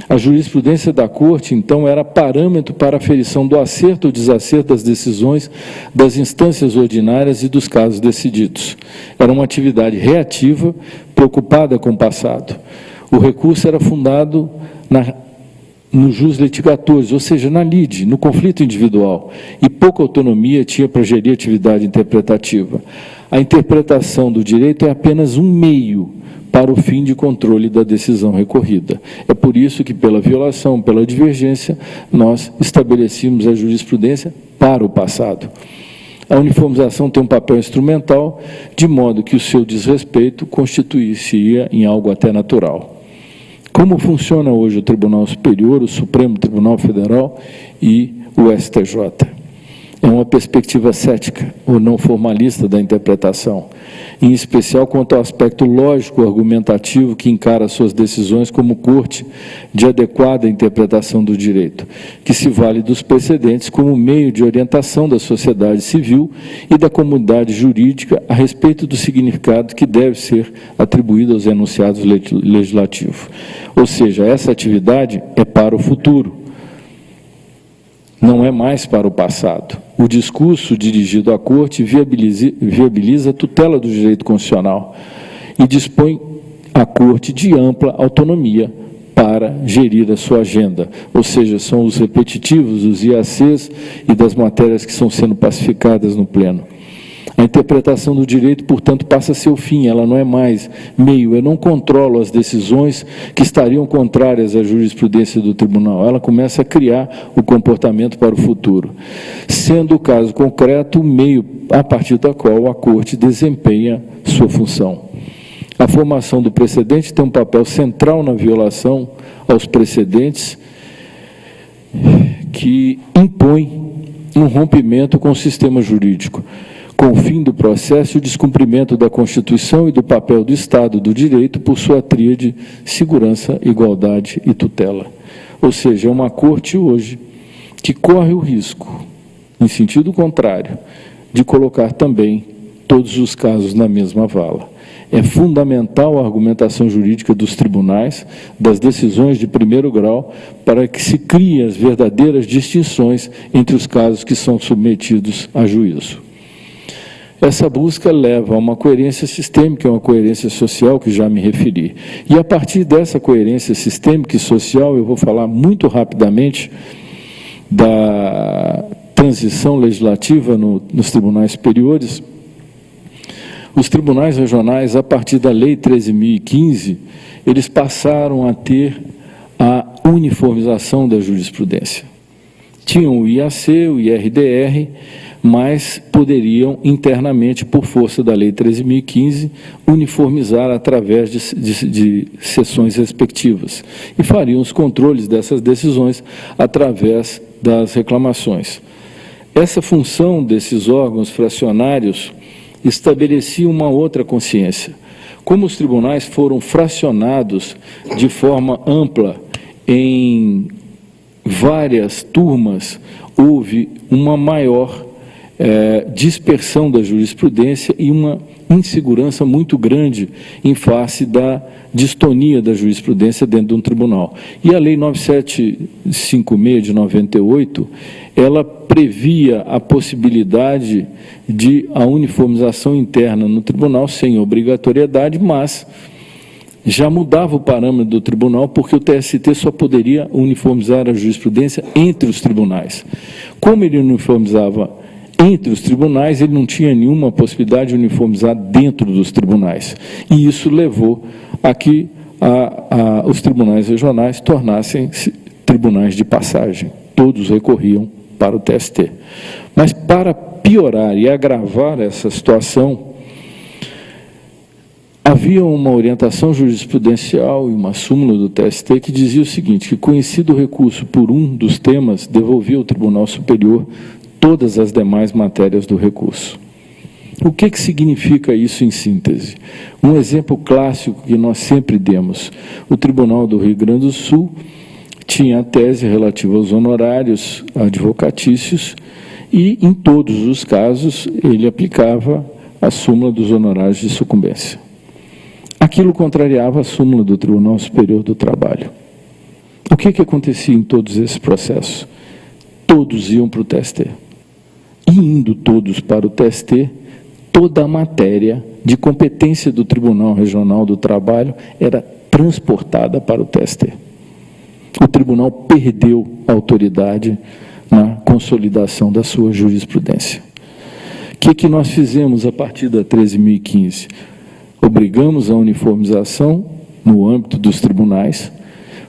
A jurisprudência da Corte, então, era parâmetro para aferição do acerto ou desacerto das decisões das instâncias ordinárias e dos casos decididos. Era uma atividade reativa, preocupada com o passado. O recurso era fundado na, no jus litigatório, ou seja, na lide, no conflito individual, e pouca autonomia tinha para gerir atividade interpretativa. A interpretação do direito é apenas um meio para o fim de controle da decisão recorrida. É por isso que, pela violação, pela divergência, nós estabelecemos a jurisprudência para o passado. A uniformização tem um papel instrumental, de modo que o seu desrespeito constituir-se-ia em algo até natural. Como funciona hoje o Tribunal Superior, o Supremo Tribunal Federal e o STJ? É uma perspectiva cética ou não formalista da interpretação, em especial quanto ao aspecto lógico argumentativo que encara suas decisões como corte de adequada interpretação do direito, que se vale dos precedentes como meio de orientação da sociedade civil e da comunidade jurídica a respeito do significado que deve ser atribuído aos enunciados legislativos. Ou seja, essa atividade é para o futuro, não é mais para o passado. O discurso dirigido à Corte viabiliza, a tutela do direito constitucional e dispõe a Corte de ampla autonomia para gerir a sua agenda, ou seja, são os repetitivos, os IACs e das matérias que estão sendo pacificadas no Pleno. A interpretação do direito, portanto, passa a ser o fim, ela não é mais meio. Eu não controlo as decisões que estariam contrárias à jurisprudência do tribunal. Ela começa a criar o comportamento para o futuro. Sendo o caso concreto, o meio a partir da qual a Corte desempenha sua função. A formação do precedente tem um papel central na violação aos precedentes que impõe um rompimento com o sistema jurídico com o fim do processo e o descumprimento da Constituição e do papel do Estado do Direito por sua tríade segurança, igualdade e tutela. Ou seja, é uma corte hoje que corre o risco, em sentido contrário, de colocar também todos os casos na mesma vala. É fundamental a argumentação jurídica dos tribunais, das decisões de primeiro grau, para que se criem as verdadeiras distinções entre os casos que são submetidos a juízo. Essa busca leva a uma coerência sistêmica, uma coerência social, que já me referi. E a partir dessa coerência sistêmica e social, eu vou falar muito rapidamente da transição legislativa no, nos tribunais superiores. Os tribunais regionais, a partir da Lei 13.015, eles passaram a ter a uniformização da jurisprudência. Tinham o IAC, o IRDR, mas poderiam internamente, por força da Lei 13.015, uniformizar através de, de, de sessões respectivas e fariam os controles dessas decisões através das reclamações. Essa função desses órgãos fracionários estabelecia uma outra consciência. Como os tribunais foram fracionados de forma ampla em várias turmas, houve uma maior é, dispersão da jurisprudência e uma insegurança muito grande em face da distonia da jurisprudência dentro de um tribunal. E a Lei 9756 de 98, ela previa a possibilidade de a uniformização interna no tribunal sem obrigatoriedade, mas já mudava o parâmetro do tribunal, porque o TST só poderia uniformizar a jurisprudência entre os tribunais. Como ele uniformizava entre os tribunais, ele não tinha nenhuma possibilidade de uniformizar dentro dos tribunais. E isso levou a que a, a, os tribunais regionais tornassem tribunais de passagem. Todos recorriam para o TST. Mas para piorar e agravar essa situação, havia uma orientação jurisprudencial e uma súmula do TST que dizia o seguinte, que conhecido o recurso por um dos temas, devolvia ao Tribunal Superior todas as demais matérias do recurso. O que, que significa isso em síntese? Um exemplo clássico que nós sempre demos. O Tribunal do Rio Grande do Sul tinha a tese relativa aos honorários advocatícios e, em todos os casos, ele aplicava a súmula dos honorários de sucumbência. Aquilo contrariava a súmula do Tribunal Superior do Trabalho. O que, que acontecia em todos esses processos? Todos iam para o TST. Indo todos para o TST, toda a matéria de competência do Tribunal Regional do Trabalho era transportada para o TST. O tribunal perdeu a autoridade na consolidação da sua jurisprudência. O que, que nós fizemos a partir da 13.015? Obrigamos a uniformização no âmbito dos tribunais,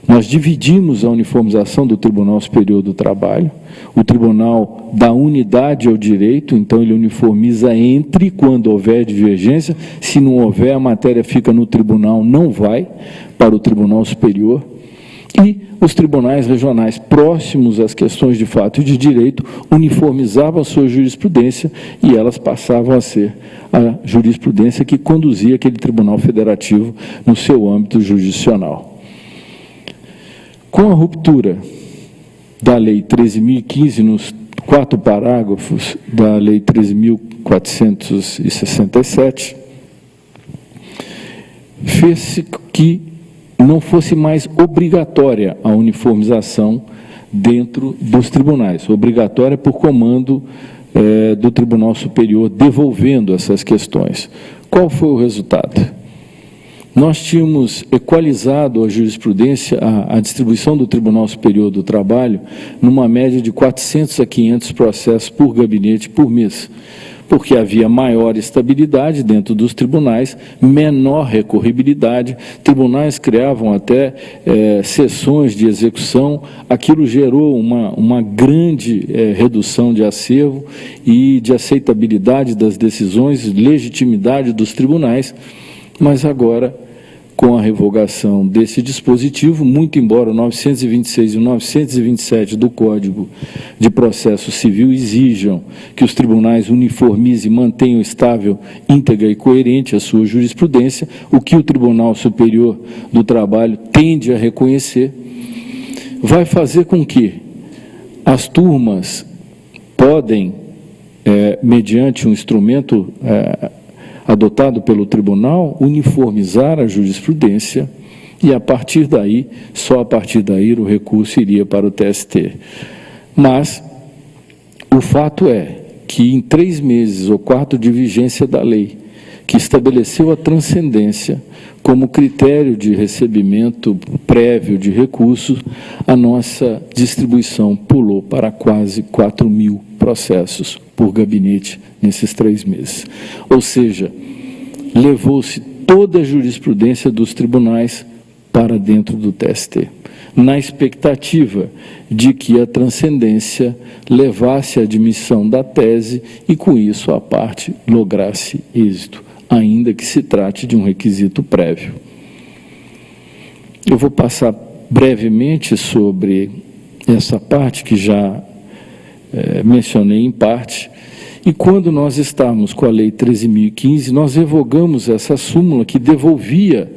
nós dividimos a uniformização do Tribunal Superior do Trabalho, o Tribunal dá unidade ao direito, então ele uniformiza entre quando houver divergência, se não houver, a matéria fica no tribunal, não vai para o Tribunal Superior, e os tribunais regionais próximos às questões de fato e de direito uniformizavam a sua jurisprudência e elas passavam a ser a jurisprudência que conduzia aquele tribunal federativo no seu âmbito jurisdicional. Com a ruptura da Lei 13.015, nos quatro parágrafos da Lei 13.467, fez-se que não fosse mais obrigatória a uniformização dentro dos tribunais, obrigatória por comando é, do Tribunal Superior, devolvendo essas questões. Qual foi o resultado? Nós tínhamos equalizado a jurisprudência, a, a, distribuição do Tribunal Superior do Trabalho, numa média de 400 a 500 processos por gabinete por mês, porque havia maior estabilidade dentro dos tribunais, menor recorribilidade, tribunais criavam até é, sessões de execução, aquilo gerou uma, uma grande é, redução de acervo e de aceitabilidade das decisões, legitimidade dos tribunais, mas agora com a revogação desse dispositivo, muito embora o 926 e o 927 do Código de Processo Civil exijam que os tribunais uniformizem e mantenham estável, íntegra e coerente a sua jurisprudência, o que o Tribunal Superior do Trabalho tende a reconhecer, vai fazer com que as turmas podem, é, mediante um instrumento é, adotado pelo tribunal, uniformizar a jurisprudência e, a partir daí, só a partir daí, o recurso iria para o TST. Mas o fato é que, em três meses ou quatro de vigência da lei, que estabeleceu a transcendência como critério de recebimento prévio de recursos, a nossa distribuição pulou para quase 4 mil processos por gabinete nesses três meses. Ou seja, levou-se toda a jurisprudência dos tribunais para dentro do TST, na expectativa de que a transcendência levasse à admissão da tese e, com isso, a parte lograsse êxito, ainda que se trate de um requisito prévio. Eu vou passar brevemente sobre essa parte que já é, mencionei em parte, e quando nós estávamos com a Lei 13.015, nós revogamos essa súmula que devolvia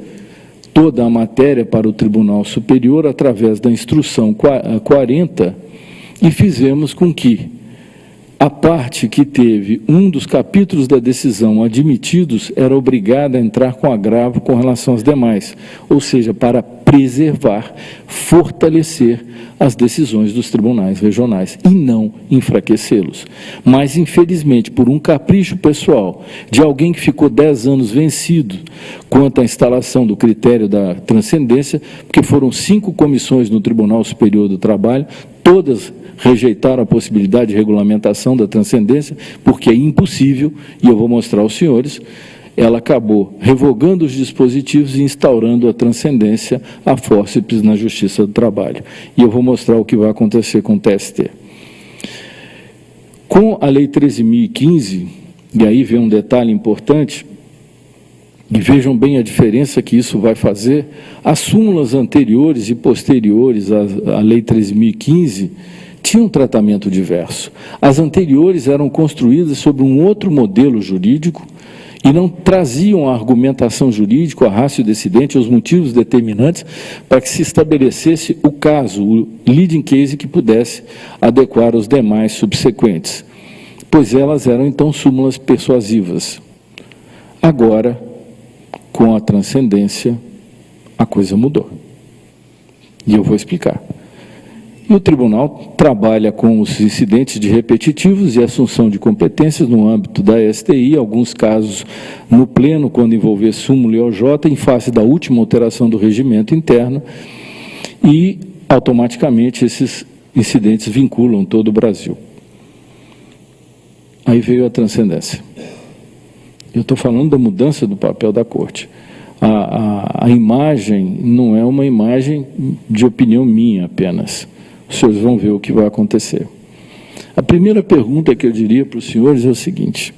toda a matéria para o Tribunal Superior através da Instrução 40 e fizemos com que a parte que teve um dos capítulos da decisão admitidos era obrigada a entrar com agravo com relação às demais, ou seja, para preservar, fortalecer as decisões dos tribunais regionais e não enfraquecê-los. Mas, infelizmente, por um capricho pessoal de alguém que ficou dez anos vencido quanto à instalação do critério da transcendência, porque foram cinco comissões no Tribunal Superior do Trabalho, todas rejeitaram a possibilidade de regulamentação da transcendência, porque é impossível, e eu vou mostrar aos senhores, ela acabou revogando os dispositivos e instaurando a transcendência a fórceps na Justiça do Trabalho. E eu vou mostrar o que vai acontecer com o TST. Com a Lei 13.015, e aí vem um detalhe importante, e vejam bem a diferença que isso vai fazer, as súmulas anteriores e posteriores à, à Lei 13.015 tinha um tratamento diverso. As anteriores eram construídas sobre um outro modelo jurídico e não traziam a argumentação jurídica, a rácio decidente, os motivos determinantes para que se estabelecesse o caso, o leading case que pudesse adequar os demais subsequentes, pois elas eram então súmulas persuasivas. Agora, com a transcendência, a coisa mudou. E eu vou explicar. E o tribunal trabalha com os incidentes de repetitivos e assunção de competências no âmbito da STI, alguns casos no pleno, quando envolver súmulo e OJ, em face da última alteração do regimento interno, e automaticamente esses incidentes vinculam todo o Brasil. Aí veio a transcendência. Eu estou falando da mudança do papel da corte. A, a, a imagem não é uma imagem de opinião minha apenas os senhores vão ver o que vai acontecer. A primeira pergunta que eu diria para os senhores é o seguinte,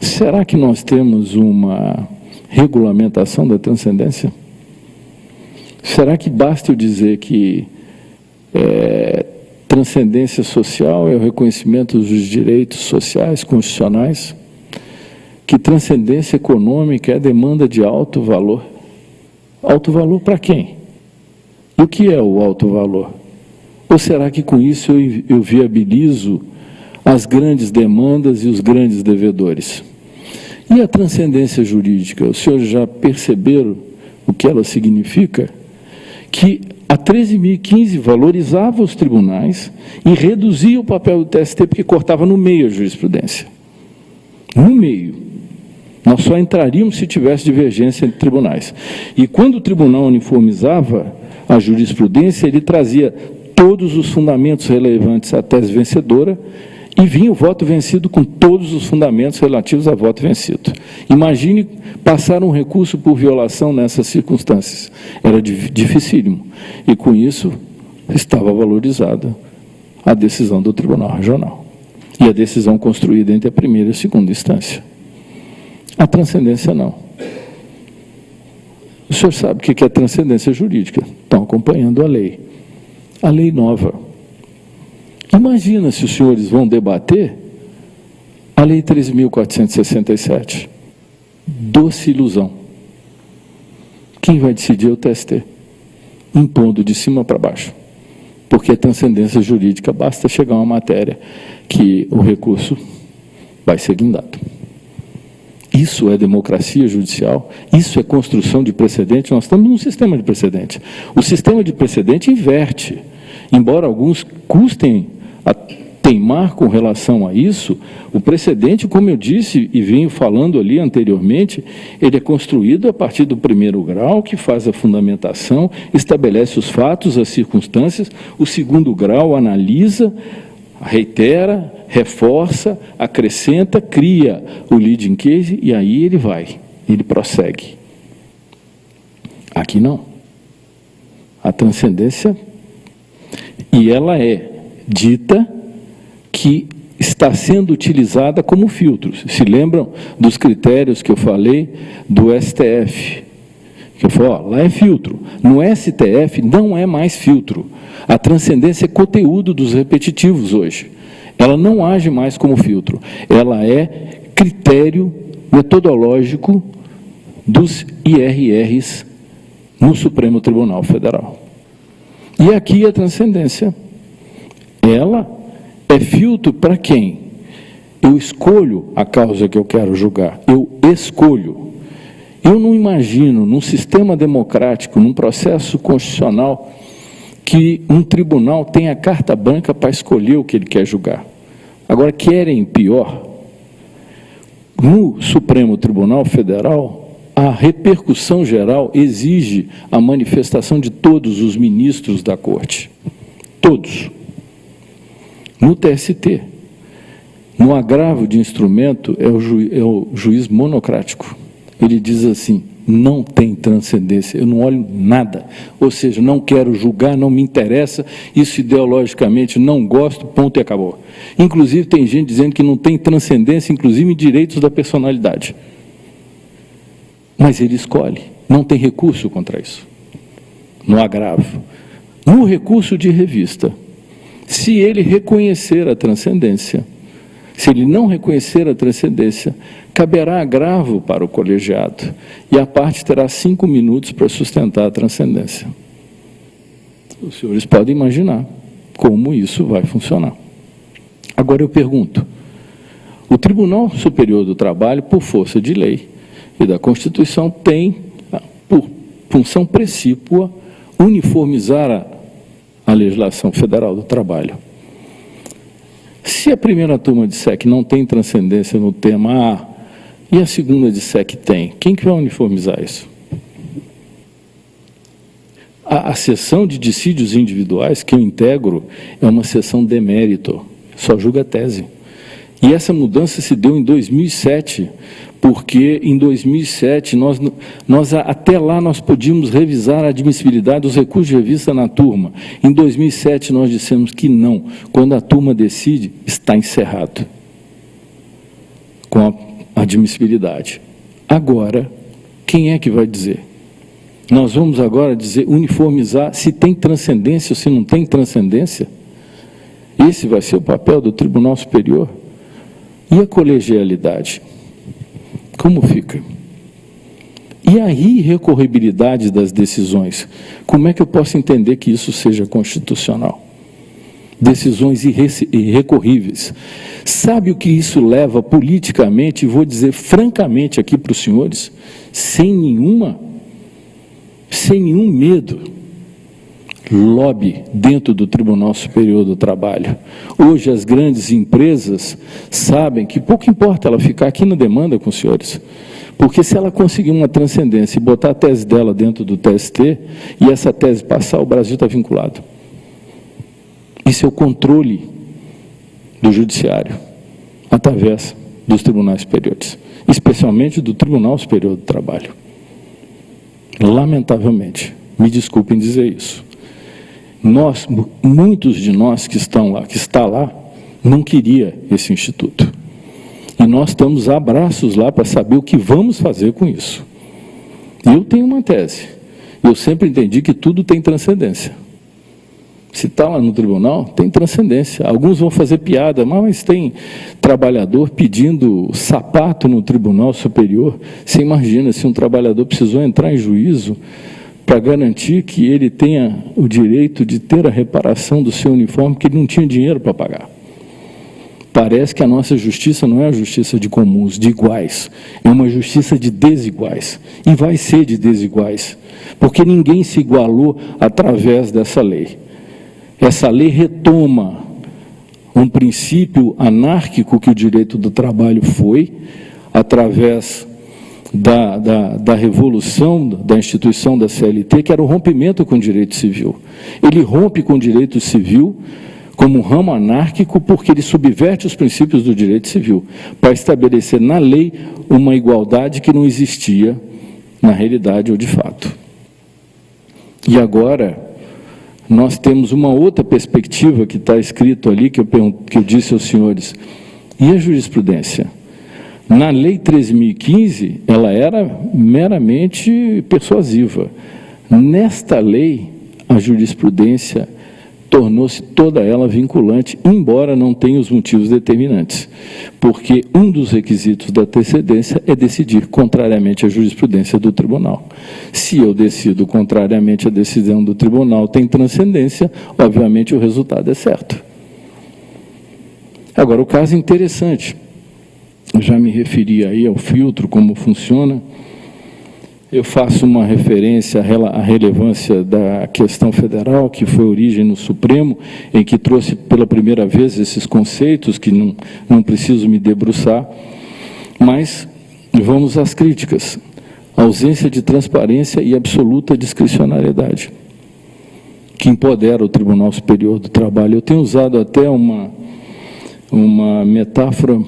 será que nós temos uma regulamentação da transcendência? Será que basta eu dizer que é, transcendência social é o reconhecimento dos direitos sociais constitucionais? Que transcendência econômica é demanda de alto valor? Alto valor para quem? E o que é o alto valor? Ou será que com isso eu, eu viabilizo as grandes demandas e os grandes devedores? E a transcendência jurídica? Os senhores já perceberam o que ela significa? Que a 13.015 valorizava os tribunais e reduzia o papel do TST porque cortava no meio a jurisprudência. No meio. Nós só entraríamos se tivesse divergência entre tribunais. E quando o tribunal uniformizava a jurisprudência, ele trazia todos os fundamentos relevantes à tese vencedora e vinha o voto vencido com todos os fundamentos relativos a voto vencido. Imagine passar um recurso por violação nessas circunstâncias. Era dificílimo. E com isso estava valorizada a decisão do Tribunal Regional. E a decisão construída entre a primeira e a segunda instância. A transcendência não. O senhor sabe o que é transcendência jurídica. Estão acompanhando a lei a lei nova. Imagina se os senhores vão debater a lei 13.467. Doce ilusão. Quem vai decidir é o TST, impondo de cima para baixo. Porque a transcendência jurídica basta chegar uma matéria que o recurso vai ser guindado. Isso é democracia judicial, isso é construção de precedente. Nós estamos num sistema de precedente. O sistema de precedente inverte. Embora alguns custem a teimar com relação a isso, o precedente, como eu disse e venho falando ali anteriormente, ele é construído a partir do primeiro grau, que faz a fundamentação, estabelece os fatos, as circunstâncias, o segundo grau analisa, reitera, reforça, acrescenta, cria o leading case e aí ele vai, ele prossegue. Aqui não. A transcendência, e ela é dita que está sendo utilizada como filtro. Se lembram dos critérios que eu falei do STF? Eu falei, ó, lá é filtro. No STF não é mais filtro. A transcendência é conteúdo dos repetitivos hoje. Ela não age mais como filtro, ela é critério metodológico dos IRRs no Supremo Tribunal Federal. E aqui a transcendência, ela é filtro para quem? Eu escolho a causa que eu quero julgar, eu escolho. Eu não imagino, num sistema democrático, num processo constitucional, que um tribunal tenha carta branca para escolher o que ele quer julgar. Agora, querem pior? No Supremo Tribunal Federal, a repercussão geral exige a manifestação de todos os ministros da Corte. Todos. No TST, no agravo de instrumento, é o, ju, é o juiz monocrático. Ele diz assim, não tem transcendência, eu não olho nada, ou seja, não quero julgar, não me interessa, isso ideologicamente não gosto, ponto e acabou. Inclusive tem gente dizendo que não tem transcendência, inclusive em direitos da personalidade. Mas ele escolhe, não tem recurso contra isso, no agravo. No recurso de revista, se ele reconhecer a transcendência, se ele não reconhecer a transcendência, caberá agravo para o colegiado e a parte terá cinco minutos para sustentar a transcendência. Os senhores podem imaginar como isso vai funcionar. Agora eu pergunto, o Tribunal Superior do Trabalho, por força de lei e da Constituição, tem, por função precípua, uniformizar a à legislação federal do trabalho. Se a primeira turma disser que não tem transcendência no tema A, e a segunda que tem, quem que vai uniformizar isso? A, a sessão de dissídios individuais que eu integro é uma sessão de mérito, só julga tese. E essa mudança se deu em 2007, porque em 2007, nós, nós, até lá nós podíamos revisar a admissibilidade dos recursos de revista na turma. Em 2007 nós dissemos que não. Quando a turma decide, está encerrado com a admissibilidade. Agora, quem é que vai dizer? Nós vamos agora dizer, uniformizar se tem transcendência ou se não tem transcendência? Esse vai ser o papel do Tribunal Superior? E a colegialidade? Como fica? E a irrecorribilidade das decisões? Como é que eu posso entender que isso seja constitucional? Decisões irrecorríveis. Sabe o que isso leva politicamente, vou dizer francamente aqui para os senhores, sem nenhuma, sem nenhum medo, lobby dentro do Tribunal Superior do Trabalho. Hoje as grandes empresas sabem que pouco importa ela ficar aqui na demanda com os senhores, porque se ela conseguir uma transcendência e botar a tese dela dentro do TST, e essa tese passar, o Brasil está vinculado. Isso é o controle do judiciário, através dos tribunais superiores, especialmente do Tribunal Superior do Trabalho. Lamentavelmente, me desculpem dizer isso nós, muitos de nós que estão lá, que está lá, não queria esse instituto. E nós estamos abraços lá para saber o que vamos fazer com isso. Eu tenho uma tese. Eu sempre entendi que tudo tem transcendência. Se está lá no tribunal, tem transcendência. Alguns vão fazer piada, mas tem trabalhador pedindo sapato no tribunal superior. Você imagina se um trabalhador precisou entrar em juízo para garantir que ele tenha o direito de ter a reparação do seu uniforme, que ele não tinha dinheiro para pagar. Parece que a nossa justiça não é a justiça de comuns, de iguais, é uma justiça de desiguais, e vai ser de desiguais, porque ninguém se igualou através dessa lei. Essa lei retoma um princípio anárquico que o direito do trabalho foi, através da, da, da, revolução da instituição da CLT, que era o rompimento com o direito civil. Ele rompe com o direito civil como um ramo anárquico porque ele subverte os princípios do direito civil para estabelecer na lei uma igualdade que não existia na realidade ou de fato. E agora, nós temos uma outra perspectiva que está escrito ali, que eu, que eu disse aos senhores, e a jurisprudência? Na Lei 13.015, ela era meramente persuasiva. Nesta lei, a jurisprudência tornou-se toda ela vinculante, embora não tenha os motivos determinantes. Porque um dos requisitos da antecedência é decidir contrariamente à jurisprudência do tribunal. Se eu decido contrariamente à decisão do tribunal, tem transcendência, obviamente o resultado é certo. Agora, o caso interessante já me referi aí ao filtro, como funciona. Eu faço uma referência à relevância da questão federal, que foi origem no Supremo, em que trouxe pela primeira vez esses conceitos, que não, não preciso me debruçar, mas vamos às críticas. ausência de transparência e absoluta discricionariedade, que empodera o Tribunal Superior do Trabalho. Eu tenho usado até uma, uma metáfora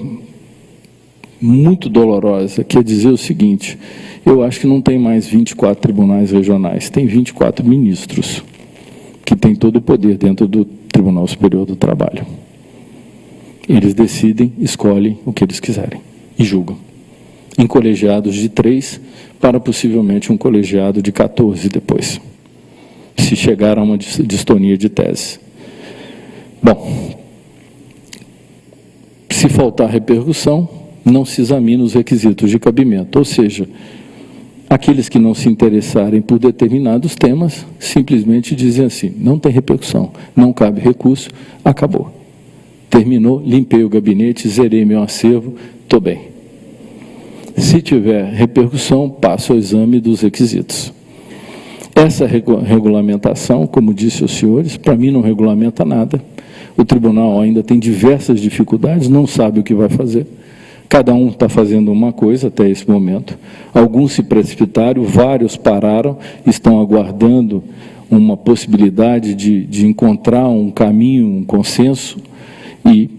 muito dolorosa, que é dizer o seguinte, eu acho que não tem mais 24 tribunais regionais, tem 24 ministros, que têm todo o poder dentro do Tribunal Superior do Trabalho. Eles decidem, escolhem o que eles quiserem e julgam. Em colegiados de três, para possivelmente um colegiado de 14 depois, se chegar a uma distonia de tese. Bom, se faltar repercussão, não se examina os requisitos de cabimento, ou seja, aqueles que não se interessarem por determinados temas, simplesmente dizem assim, não tem repercussão, não cabe recurso, acabou. Terminou, limpei o gabinete, zerei meu acervo, estou bem. Se tiver repercussão, passo ao exame dos requisitos. Essa regulamentação, como disse os senhores, para mim não regulamenta nada. O tribunal ainda tem diversas dificuldades, não sabe o que vai fazer. Cada um está fazendo uma coisa até esse momento. Alguns se precipitaram, vários pararam, estão aguardando uma possibilidade de, de encontrar um caminho, um consenso, e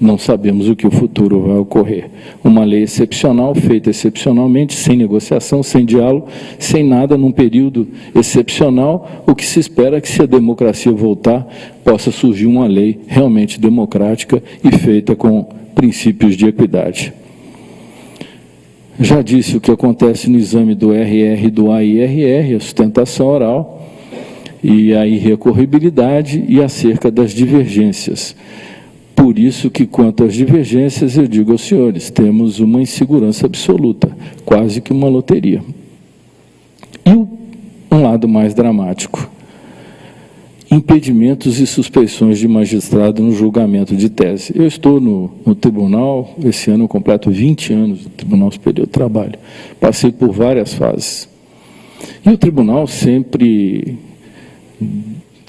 não sabemos o que o futuro vai ocorrer. Uma lei excepcional, feita excepcionalmente, sem negociação, sem diálogo, sem nada, num período excepcional, o que se espera é que, se a democracia voltar, possa surgir uma lei realmente democrática e feita com princípios de equidade. Já disse o que acontece no exame do RR, do AIRR, a sustentação oral, e a irrecorribilidade e acerca das divergências. Por isso que, quanto às divergências, eu digo aos senhores, temos uma insegurança absoluta, quase que uma loteria. E um lado mais dramático, impedimentos e suspeições de magistrado no julgamento de tese. Eu estou no, no tribunal, esse ano eu completo 20 anos no Tribunal Superior do Trabalho. Passei por várias fases. E o tribunal sempre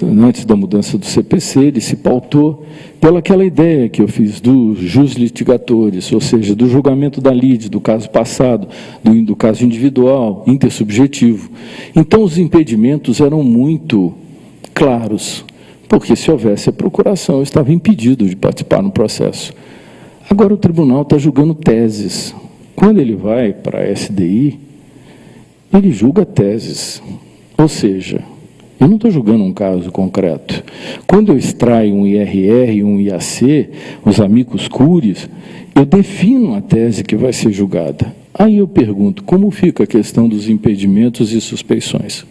antes da mudança do CPC, ele se pautou pelaquela ideia que eu fiz dos jus litigatores, ou seja, do julgamento da lide, do caso passado, do, do caso individual, intersubjetivo. Então, os impedimentos eram muito claros, porque se houvesse a procuração, eu estava impedido de participar no processo. Agora o tribunal está julgando teses. Quando ele vai para a SDI, ele julga teses. Ou seja, eu não estou julgando um caso concreto. Quando eu extraio um IRR, um IAC, os amigos cures, eu defino a tese que vai ser julgada. Aí eu pergunto, como fica a questão dos impedimentos e suspeições?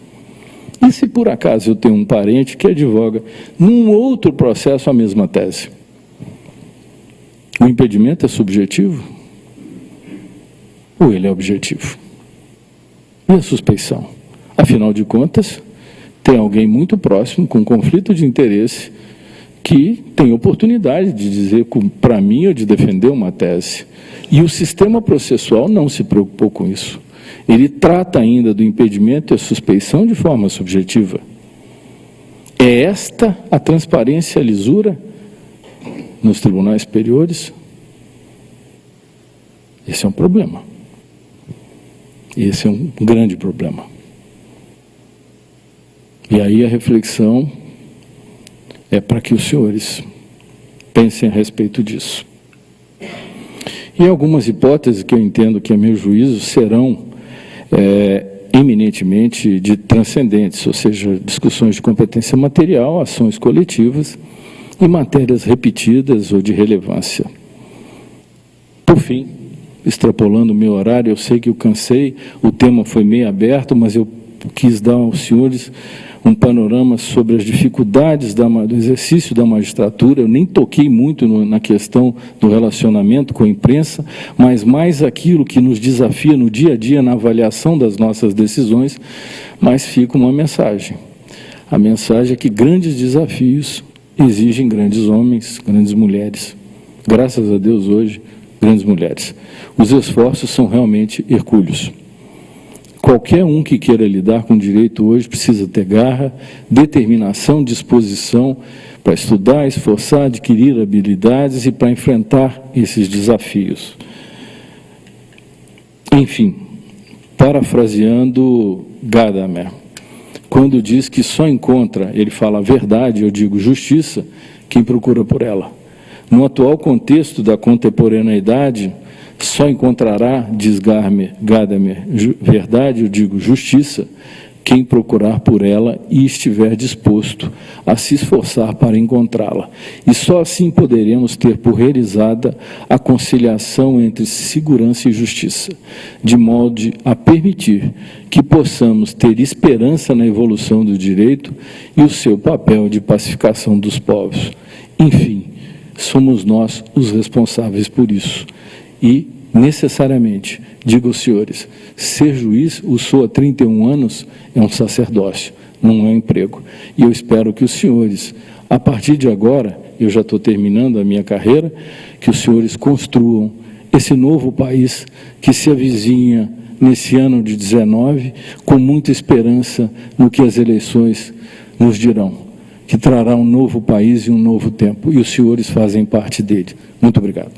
E se por acaso eu tenho um parente que advoga num outro processo a mesma tese? O impedimento é subjetivo? Ou ele é objetivo? E a suspeição? Afinal de contas, tem alguém muito próximo, com conflito de interesse, que tem oportunidade de dizer para mim ou de defender uma tese. E o sistema processual não se preocupou com isso. Ele trata ainda do impedimento e a suspeição de forma subjetiva. É esta a transparência e a lisura nos tribunais superiores? Esse é um problema. Esse é um grande problema. E aí a reflexão é para que os senhores pensem a respeito disso. E algumas hipóteses que eu entendo que, a meu juízo, serão é, eminentemente de transcendentes, ou seja, discussões de competência material, ações coletivas e matérias repetidas ou de relevância. Por fim, extrapolando o meu horário, eu sei que eu cansei, o tema foi meio aberto, mas eu quis dar aos senhores um panorama sobre as dificuldades da, do exercício da magistratura. Eu nem toquei muito no, na questão do relacionamento com a imprensa, mas mais aquilo que nos desafia no dia a dia na avaliação das nossas decisões, mas fica uma mensagem. A mensagem é que grandes desafios exigem grandes homens, grandes mulheres. Graças a Deus, hoje, grandes mulheres. Os esforços são realmente hercúleos. Qualquer um que queira lidar com direito hoje precisa ter garra, determinação, disposição para estudar, esforçar, adquirir habilidades e para enfrentar esses desafios. Enfim, parafraseando Gadamer, quando diz que só encontra, ele fala verdade, eu digo justiça, quem procura por ela. No atual contexto da contemporaneidade, só encontrará, diz Gadamer, verdade, eu digo justiça, quem procurar por ela e estiver disposto a se esforçar para encontrá-la. E só assim poderemos ter por realizada a conciliação entre segurança e justiça, de modo a permitir que possamos ter esperança na evolução do direito e o seu papel de pacificação dos povos. Enfim, somos nós os responsáveis por isso e, necessariamente, digo aos senhores, ser juiz, o sou há 31 anos, é um sacerdócio, não é um emprego. E eu espero que os senhores, a partir de agora, eu já estou terminando a minha carreira, que os senhores construam esse novo país que se avizinha nesse ano de 19, com muita esperança no que as eleições nos dirão, que trará um novo país e um novo tempo, e os senhores fazem parte dele. Muito obrigado.